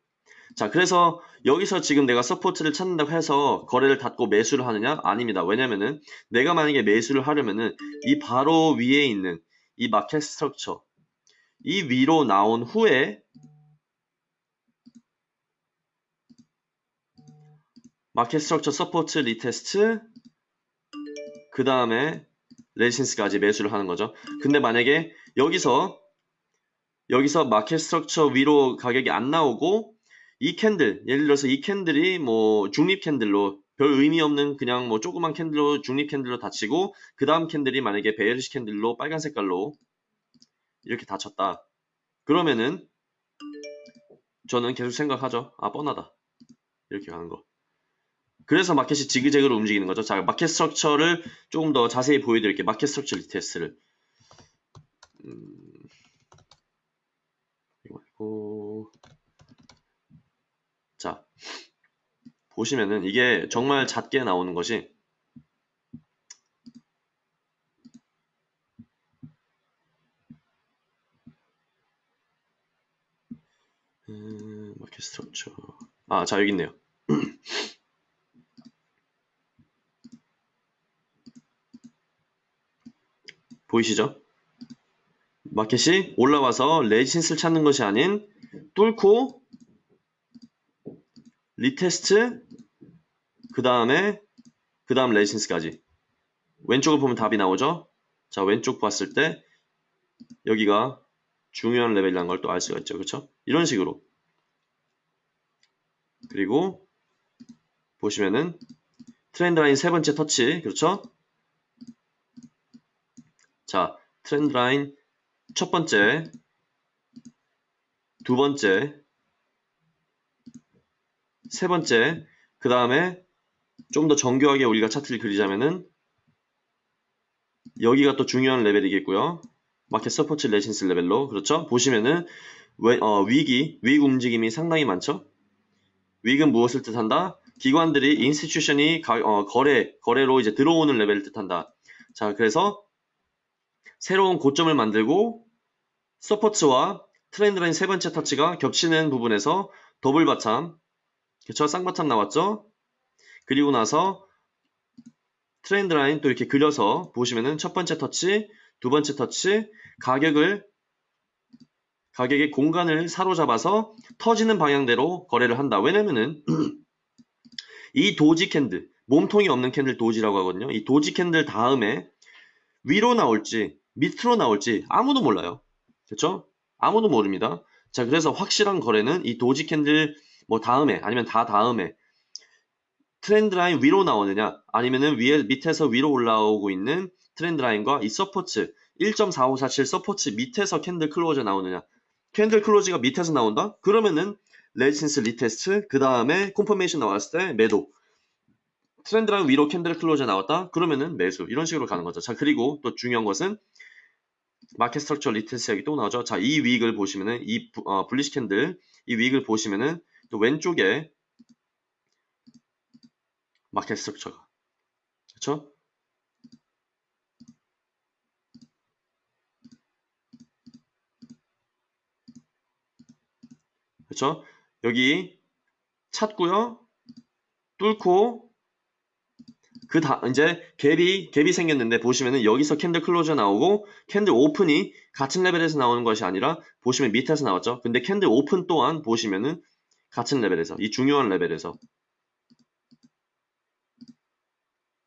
자 그래서 여기서 지금 내가 support를 찾는다고 해서 거래를 닫고 매수를 하느냐? 아닙니다. 왜냐면은 내가 만약에 매수를 하려면은 이 바로 위에 있는 이 market structure 이 위로 나온 후에 market structure support retest 그 다음에 resistance까지 매수를 하는 거죠. 근데 만약에 여기서 여기서 market structure 위로 가격이 안 나오고 이 candle 예를 들어서 이 candle이 뭐 중립 candle로 별 의미 없는 그냥 뭐 조그만 candle로 중립 candle로 닫히고 그 다음 candle이 만약에 bearish candle로 빨간 색깔로 이렇게 닫혔다. 그러면은 저는 계속 생각하죠. 아 뻔하다. 이렇게 가는 거. 그래서 마켓이 지그재그로 움직이는 거죠. 자, market structure를 조금 더 자세히 보여드릴게요. market structure retest를. 음, 이거 말고 자 보시면은 이게 정말 잦게 나오는 것이 음, 마켓 스트럭처 아, 자 여기 있네요. 보이시죠? 마켓이 올라와서 resistance를 찾는 것이 아닌 뚫고 retest 그 다음에 그 다음 resistance까지 왼쪽을 보면 답이 나오죠? 자 왼쪽 봤을 때 여기가 중요한 레벨이라는 걸 또 알 수가 있죠 그렇죠? 이런 식으로 그리고 보시면은 trend line 세 번째 터치 그렇죠? 자 trend line 첫 번째 두 번째 세 번째 그 다음에 좀 더 정교하게 우리가 차트를 그리자면은 여기가 또 중요한 레벨이겠고요 market support resistance 레벨로 그렇죠 보시면은 왜, 어, wick의 wick의 움직임이 상당히 많죠 wick은 무엇을 뜻한다? 기관들이 institution이 어, 거래 거래로 이제 들어오는 레벨을 뜻한다. 자, 그래서 새로운 고점을 만들고 support와 trend line 세 번째 터치가 겹치는 부분에서 double bottom, 그쵸? 쌍바닥 나왔죠? 그리고 나서 trend line 또 이렇게 그려서 보시면은 첫 번째 터치, 두 번째 터치, 가격을 가격의 공간을 사로잡아서 터지는 방향대로 거래를 한다. 왜냐면은 이 doji candle, 몸통이 없는 candle doji라고 하거든요. 이 doji candle 다음에 위로 나올지 밑으로 나올지 아무도 몰라요. 그렇죠? 아무도 모릅니다. 자, 그래서 확실한 거래는 이 doji candle 뭐 다음에 아니면 다 다음에 trend line 위로 나오느냐 아니면은 위에 밑에서 위로 올라오고 있는 trend line과 이 support 1.4547 support 밑에서 candle close 나오느냐 candle close가 밑에서 나온다? 그러면은 resistance retest 그 다음에 confirmation 나왔을 때 매도 trend line 위로 candle close 나왔다? 그러면은 매수 이런 식으로 가는 거죠. 자 그리고 또 중요한 것은 market structure retest 여기 또 나오죠. 자 이 wick을 보시면은 이 어, bullish candle 이 wick을 보시면은 또 왼쪽에 market structure가 그렇죠? 그렇죠? 여기 찾고요. 뚫고 그 다 이제 갭이 갭이 생겼는데 보시면은 여기서 candle close 나오고 candle open이 같은 레벨에서 나오는 것이 아니라 보시면 밑에서 나왔죠. 근데 candle open 또한 보시면은 같은 레벨에서 이 중요한 레벨에서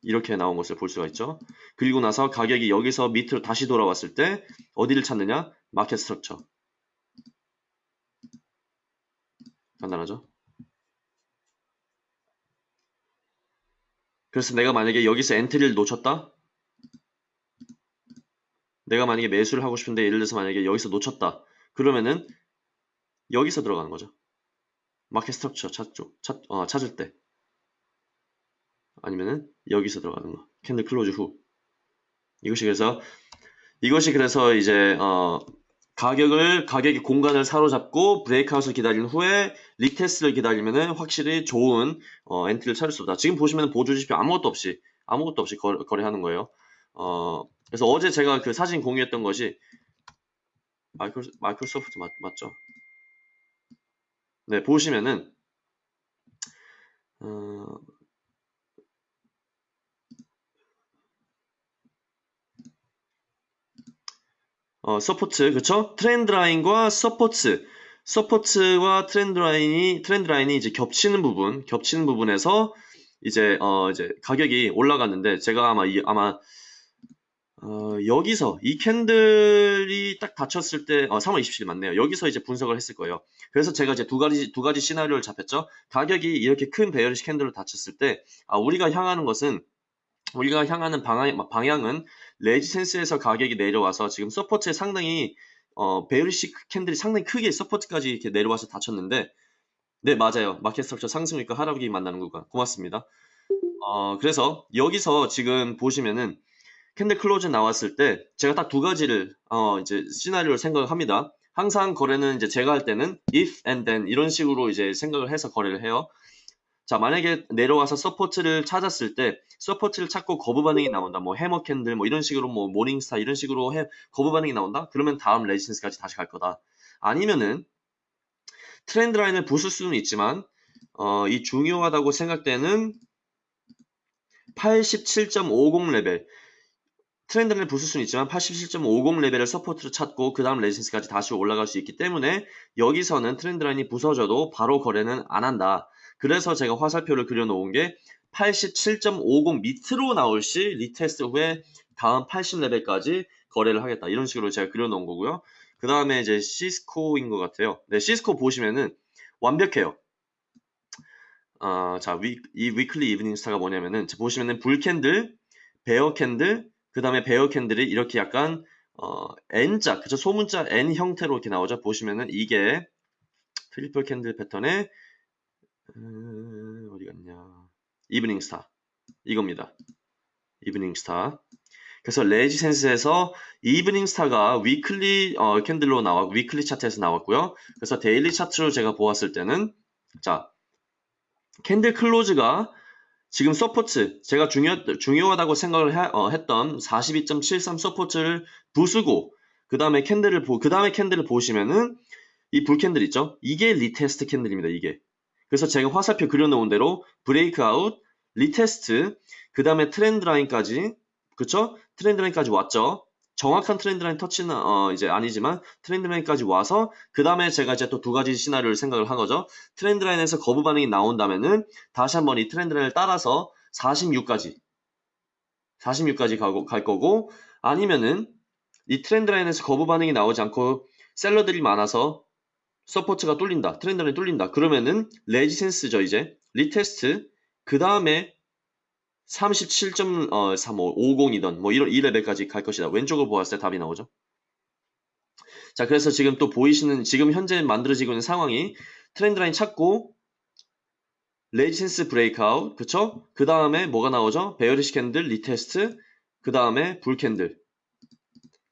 이렇게 나온 것을 볼 수가 있죠. 그리고 나서 가격이 여기서 밑으로 다시 돌아왔을 때 어디를 찾느냐? market structure. 간단하죠? 그래서 내가 만약에 여기서 entry를 놓쳤다? 내가 만약에 매수를 하고 싶은데 예를 들어서 만약에 여기서 놓쳤다. 그러면은 여기서 들어가는 거죠. market structure 찾죠. 찾, 어, 찾을 때. 아니면은 여기서 들어가는 거. candle close 후. 이것이 그래서 이것이 그래서 이제 어, 가격을 가격의 공간을 사로잡고 breakout을 기다린 후에 retest를 기다리면은 확실히 좋은 어, entry를 찾을 수 있다. 지금 보시면 보조 지표 아무것도 없이 아무것도 없이 거, 거래하는 거예요. 어, 그래서 어제 제가 그 사진 공유했던 것이 마이크로, 마이크로소프트 맞, 맞죠? 네 보시면은 어, 어, 서포트, 그쵸? 트렌드 라인과 서포트, 서포트와 트렌드 라인이, 트렌드 라인이 이제 겹치는 부분, 겹치는 부분에서 이제, 어, 이제 가격이 올라갔는데, 제가 아마, 이, 아마, 어, 여기서 이 candle이 딱 닫혔을 때, 어, 3월 27일 맞네요. 여기서 이제 분석을 했을 거예요. 그래서 제가 이제 두 가지, 두 가지 시나리오를 잡혔죠. 가격이 이렇게 큰 bearish candle로 닫혔을 때, 아, 우리가 향하는 것은, 우리가 향하는 방향, 방향은 resistance에서 가격이 내려와서 지금 support에 상당히, 어, bearish candle이 상당히 크게 support까지 이렇게 내려와서 닫혔는데, 네, 맞아요. market structure 상승률과 하락이 만나는 구간. 고맙습니다. 어, 그래서 여기서 지금 보시면은 candle close 나왔을 때 제가 딱 두 가지를 어, 이제 시나리오를 생각을 합니다. 항상 거래는 이제 제가 할 때는 if and then 이런 식으로 이제 생각을 해서 거래를 해요. 자, 만약에 내려와서 support를 찾았을 때 support를 찾고 거부 반응이 나온다. 뭐 hammer candle 뭐 이런 식으로 뭐 morning star 이런 식으로 해 거부 반응이 나온다. 그러면 다음 resistance까지 다시 갈 거다. 아니면은 trend line을 부술 수는 있지만 어, 이 중요하다고 생각되는 87.50 레벨 트렌드를 부술 수는 있지만 87.50 레벨을 support로 찾고 그 다음 resistance까지 다시 올라갈 수 있기 때문에 여기서는 trend line이 부서져도 바로 거래는 안 한다. 그래서 제가 화살표를 그려놓은 게 87.50 밑으로 나올 시 retest 후에 다음 80 레벨까지 거래를 하겠다. 이런 식으로 제가 그려놓은 거고요. 그 다음에 이제 시스코인 것 같아요. 네, 시스코 보시면은 완벽해요. 어, 자, 위, 이 weekly evening star가 뭐냐면은 보시면은 bull candle, bear candle, 그 다음에 bear candle이 이렇게 약간 어, N자, 그죠? 소문자 N 형태로 이렇게 나오죠. 보시면은 이게 triple candle 패턴의 음, 어디 갔냐? evening star 이겁니다. evening star. 그래서 resistance에서 evening star가 weekly 어, candle로 나와 weekly 차트에서 나왔고요. 그래서 daily 차트로 제가 보았을 때는 자 candle close가 지금 support 제가 중요, 중요하다고 생각을 해- 어, 했던 42.73 서포트를 부수고 그 다음에 캔들을 보, 그 다음에 캔들을 보시면은 이 불 캔들 있죠? 이게 리테스트 캔들입니다. 이게. 그래서 제가 화살표 그려놓은 대로 breakout, retest, 그 다음에 trend line까지, 그쵸? trend line까지 왔죠? 정확한 trend line 터치는 어, 이제 아니지만 trend line까지 와서 그 다음에 제가 이제 또 두 가지 시나리오를 생각을 한 거죠. trend line에서 거부 반응이 나온다면은 다시 한번 이 trend line을 따라서 46까지 46까지 가고, 갈 거고 아니면은 이 trend line에서 거부 반응이 나오지 않고 셀러들이 많아서 서포트가 뚫린다. 트렌드 라인이 뚫린다. 그러면은 레지센스죠, 이제. 리테스트. 그 다음에 37.50이던 뭐 이런 이 레벨까지 갈 것이다. 왼쪽을 보았을 때 답이 나오죠. 자, 그래서 지금 또 보이시는 지금 현재 만들어지고 있는 상황이 trend line 찾고 resistance breakout, 그쵸? 그 다음에 뭐가 나오죠? bearish candle, retest, 그 다음에 bull candle.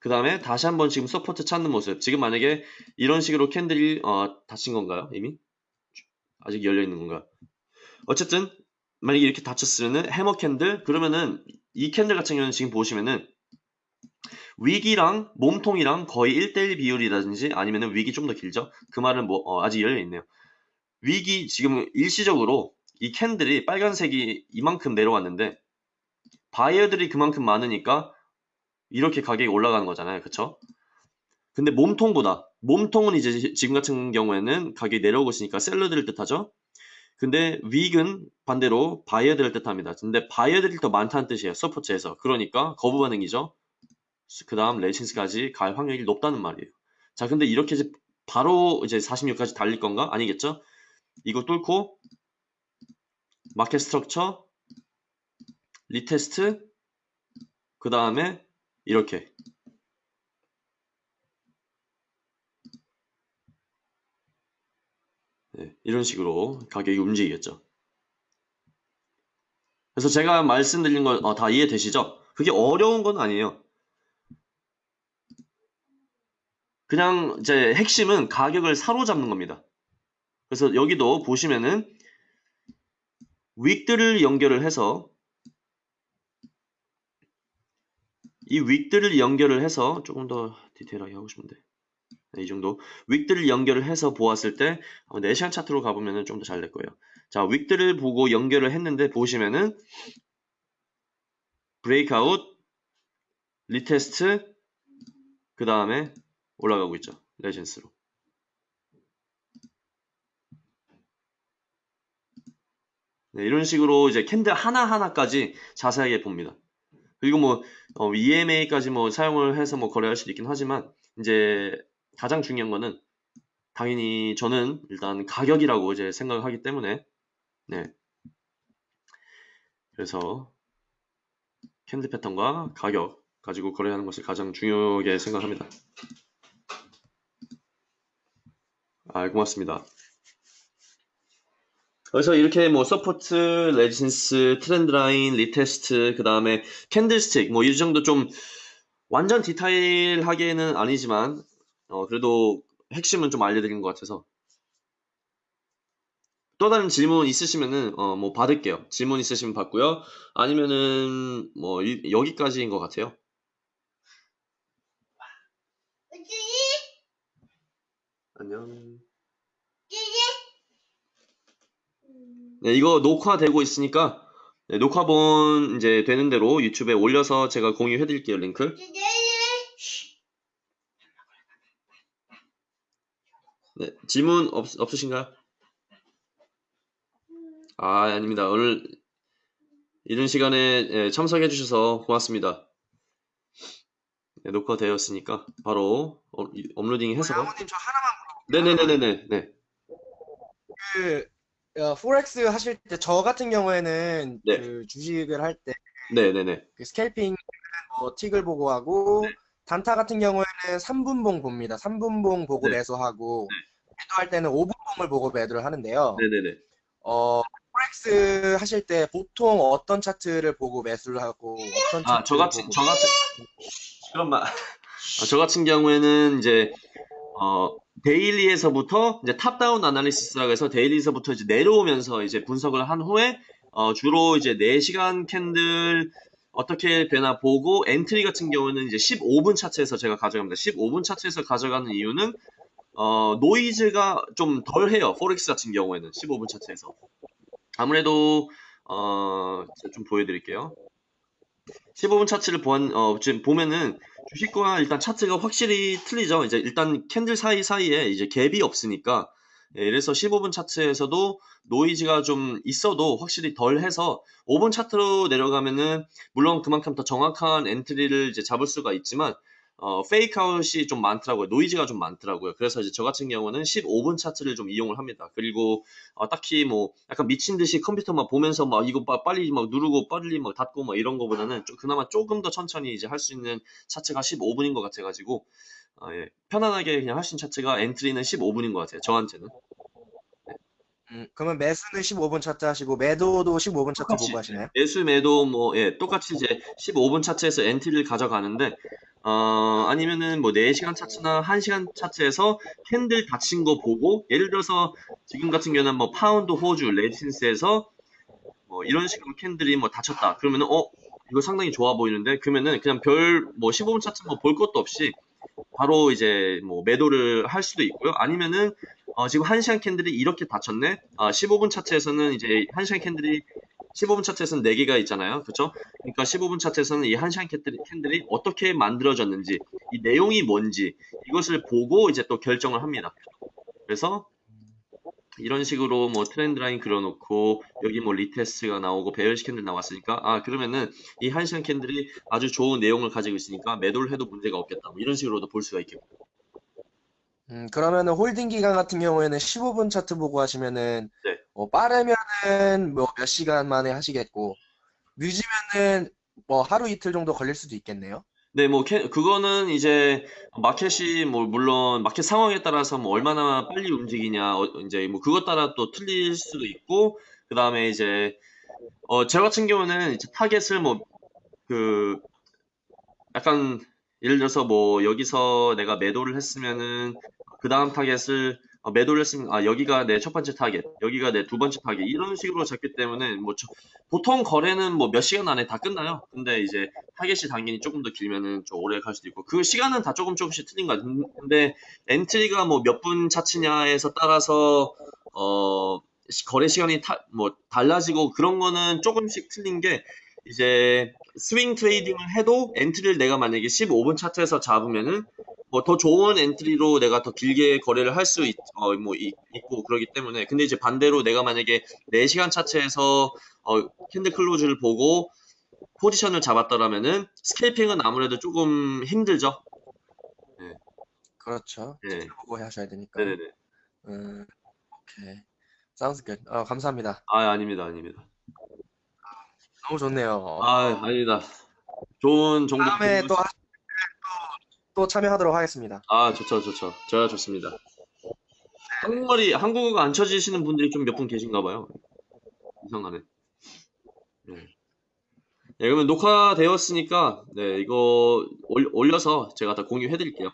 그 다음에 다시 한번 지금 support 찾는 모습. 지금 만약에 이런 식으로 candle이 어, 닫힌 건가요? 이미? 아직 열려 있는 건가요? 어쨌든 만약에 이렇게 닫혔으면은 hammer candle 그러면은 이 candle 같은 경우는 지금 보시면은 wick이랑 몸통이랑 거의 1대1 비율이라든지 아니면은 wick이 좀 더 길죠? 그 말은 뭐 어, 아직 열려 있네요. wick이 지금 일시적으로 이 candle이 빨간색이 이만큼 내려왔는데 바이어들이 그만큼 많으니까 이렇게 가격이 올라가는 거잖아요. 그쵸? 근데 몸통보다 몸통은 이제 지금 같은 경우에는 가격이 내려오고 있으니까 seller들을 뜻하죠. 근데 wick은 반대로 바이어들을 뜻합니다. 근데 바이어들이 더 많다는 뜻이에요. support에서. 그러니까 거부 반응이죠. 그 다음 resistance까지 갈 확률이 높다는 말이에요. 자, 근데 이렇게 이제 바로 이제 46까지 달릴 건가? 아니겠죠? 이거 뚫고 market structure retest 그 다음에 이렇게 네, 이런 식으로 가격이 움직이겠죠. 그래서 제가 말씀드린 거다 이해되시죠? 그게 어려운 건 아니에요. 그냥 이제 핵심은 가격을 사로잡는 겁니다. 그래서 여기도 보시면은 윅들을 연결을 해서 이 윅들을 연결을 해서 조금 더 디테일하게 하고 싶은데 네, 이 정도 윅들을 연결을 해서 보았을 때 4시간 차트로 가보면 좀 더 잘 될 거예요. 자, wick들을 보고 연결을 했는데 보시면은 breakout, retest, 그 다음에 올라가고 있죠. resistance로. 네, 이런 식으로 이제 candle 하나하나까지 자세하게 봅니다. 그리고 뭐 어, EMA까지 뭐 사용을 해서 뭐 거래할 수도 있긴 하지만 이제 가장 중요한 거는 당연히 저는 일단 가격이라고 이제 생각을 하기 때문에 네. 그래서 candle 패턴과 가격 가지고 거래하는 것을 가장 중요하게 생각합니다. 아, 고맙습니다. 그래서 이렇게 뭐 support, resistance, trend line, retest, 그 다음에 캔들스틱 뭐 이 정도 좀 완전 디테일하게는 아니지만 어, 그래도 핵심은 좀 알려드린 것 같아서 또 다른 질문 있으시면은 어, 뭐 받을게요. 질문 있으시면 받고요. 아니면은 뭐 이- 여기까지인 것 같아요. 안녕. 네, 이거 녹화되고 있으니까 네, 녹화본 이제 되는 대로 유튜브에 올려서 제가 공유해 드릴게요, 링크. 네, 질문 없, 없으신가요? 아, 아닙니다. 오늘 이른 시간에 예, 참석해 주셔서 고맙습니다. 네, 녹화되었으니까 바로 어, 이- 업로딩 해서 양호님 저 하나만 네네네네네 네. 그 어, forex 하실 때 저 같은 경우에는 네. 그 주식을 할때그 네네네 scalping 뭐 tick을 보고 하고 네. 단타 같은 경우에는 3분봉 봅니다. 3분봉 보고 네. 매수하고 매도할 때는 5분봉을 보고 매도를 하는데요. 네네네 어, forex 하실 때 보통 어떤 차트를 보고 매수를 하고 어떤 아, 저 같은 저 같은 말. 아, 저 같은 경우에는 이제 어 daily에서부터 이제 top-down analysis라고 해서 daily에서부터 이제 내려오면서 이제 분석을 한 후에 어 주로 이제 4시간 candle 어떻게 되나 보고 entry 같은 경우는 이제 15분 차트에서 제가 가져갑니다. 15분 차트에서 가져가는 이유는 어 노이즈가 좀 덜해요. forex 같은 경우에는 15분 차트에서 아무래도 어, 좀 보여드릴게요. 15분 차트를 보안, 어, 지금 보면은 주식과 일단 차트가 확실히 틀리죠. 이제 일단 candle 사이사이에 이제 갭이 없으니까. 예, 그래서 15분 차트에서도 노이즈가 좀 있어도 확실히 덜 해서 5분 차트로 내려가면은 물론 그만큼 더 정확한 entry를 이제 잡을 수가 있지만 어, fakeout이 좀 많더라고요. 노이즈가 좀 많더라고요. 그래서 이제 저 같은 경우는 15분 차트를 좀 이용을 합니다. 그리고 어, 딱히 뭐 약간 미친 듯이 컴퓨터만 보면서 막 이거 빠- 빨리 막 누르고 빨리 막 닫고 막 이런 거보다는 좀 그나마 조금 더 천천히 이제 할 수 있는 차트가 15분인 것 같아가지고 어, 예, 편안하게 그냥 할 수 있는 차트가 entry는 15분인 것 같아요. 저한테는. 음, 그러면 매수는 15분 차트 하시고 매도도 15분 차트 똑같이 보고 하시나요? 매수 매도 뭐 예, 똑같이 이제 15분 차트에서 entry를 가져가는데 어, 아니면은 뭐 4시간 차트나 1시간 차트에서 candle 닫힌 거 보고 예를 들어서 지금 같은 경우는 뭐 파운드 호주 resistance에서 뭐 이런 식으로 candle이 뭐 닫혔다. 그러면은 어 이거 상당히 좋아 보이는데 그러면은 그냥 별 뭐 15분 차트 뭐 볼 것도 없이 바로 이제 뭐 매도를 할 수도 있고요. 아니면은 어, 지금 1시간 candle이 이렇게 닫혔네. 아, 15분 차트에서는 이제 1시간 candle이 15분 차트에서는 4개가 있잖아요. 그렇죠? 그러니까 15분 차트에서는 이 1시간 candle이, candle이 어떻게 만들어졌는지, 이 내용이 뭔지 이것을 보고 이제 또 결정을 합니다. 그래서 이런 식으로 뭐 trend line 그려놓고 여기 뭐 retest가 나오고 bearish candle 나왔으니까 아 그러면은 이 1시간 candle이 아주 좋은 내용을 가지고 있으니까 매도를 해도 문제가 없겠다. 뭐 이런 식으로도 볼 수가 있겠고. 음, 그러면은 holding 기간 같은 경우에는 15분 차트 보고 하시면은 네. 뭐 빠르면은 뭐 몇 시간 만에 하시겠고 늦으면은 뭐 하루 이틀 정도 걸릴 수도 있겠네요. 네, 뭐, 캐- 그거는 이제, 마켓이 뭐, 물론, 마켓 상황에 따라서 뭐, 얼마나 빨리 움직이냐, 어, 이제 뭐, 그것 따라 또 틀릴 수도 있고, 그 다음에 이제, 어, 저 같은 경우는 이제 target을 뭐, 그, 약간, 예를 들어서 뭐, 여기서 내가 매도를 했으면은, 그 다음 target을, 어, 매도를 했으면, 아, 여기가 내 첫 번째 타겟, 여기가 내 두 번째 타겟, 이런 식으로 잡기 때문에, 뭐, 저- 보통 거래는 뭐, 몇 시간 안에 다 끝나요. 근데 이제, 타겟이 당연히 조금 더 길면은 좀 오래 갈 수도 있고 그 시간은 다 조금 조금씩 틀린 것 같은데 근데 entry가 뭐 몇 분 차트냐에서 따라서 어 시- 거래 시간이 타, 뭐 달라지고 그런 거는 조금씩 틀린 게 이제 swing trading을 해도 entry를 내가 만약에 15분 차트에서 잡으면은 뭐 더 좋은 entry로 내가 더 길게 거래를 할수 있, 어, 뭐 있, 고 그러기 때문에 근데 이제 반대로 내가 만약에 4시간 차트에서 어, candle close를 보고 포지션을 잡았더라면은 scalping은 아무래도 조금 힘들죠. 그렇죠. 네. 보고 하셔야 되니까. 네네네. 음, 오케이. Sounds good. 어, 감사합니다. 아, 아닙니다, 아닙니다. 너무 좋네요. 아, 아닙니다. 좋은 정보. 다음에 또, 하- 또, 또 참여하도록 하겠습니다. 아, 좋죠, 좋죠. 저야 좋습니다. 한국말이, 한국어가 안 쳐지시는 분들이 좀 몇 분 계신가 봐요. 이상하네. 네. 네, 그러면 녹화되었으니까, 네, 이거 올, 올려서 제가 다 공유해 드릴게요.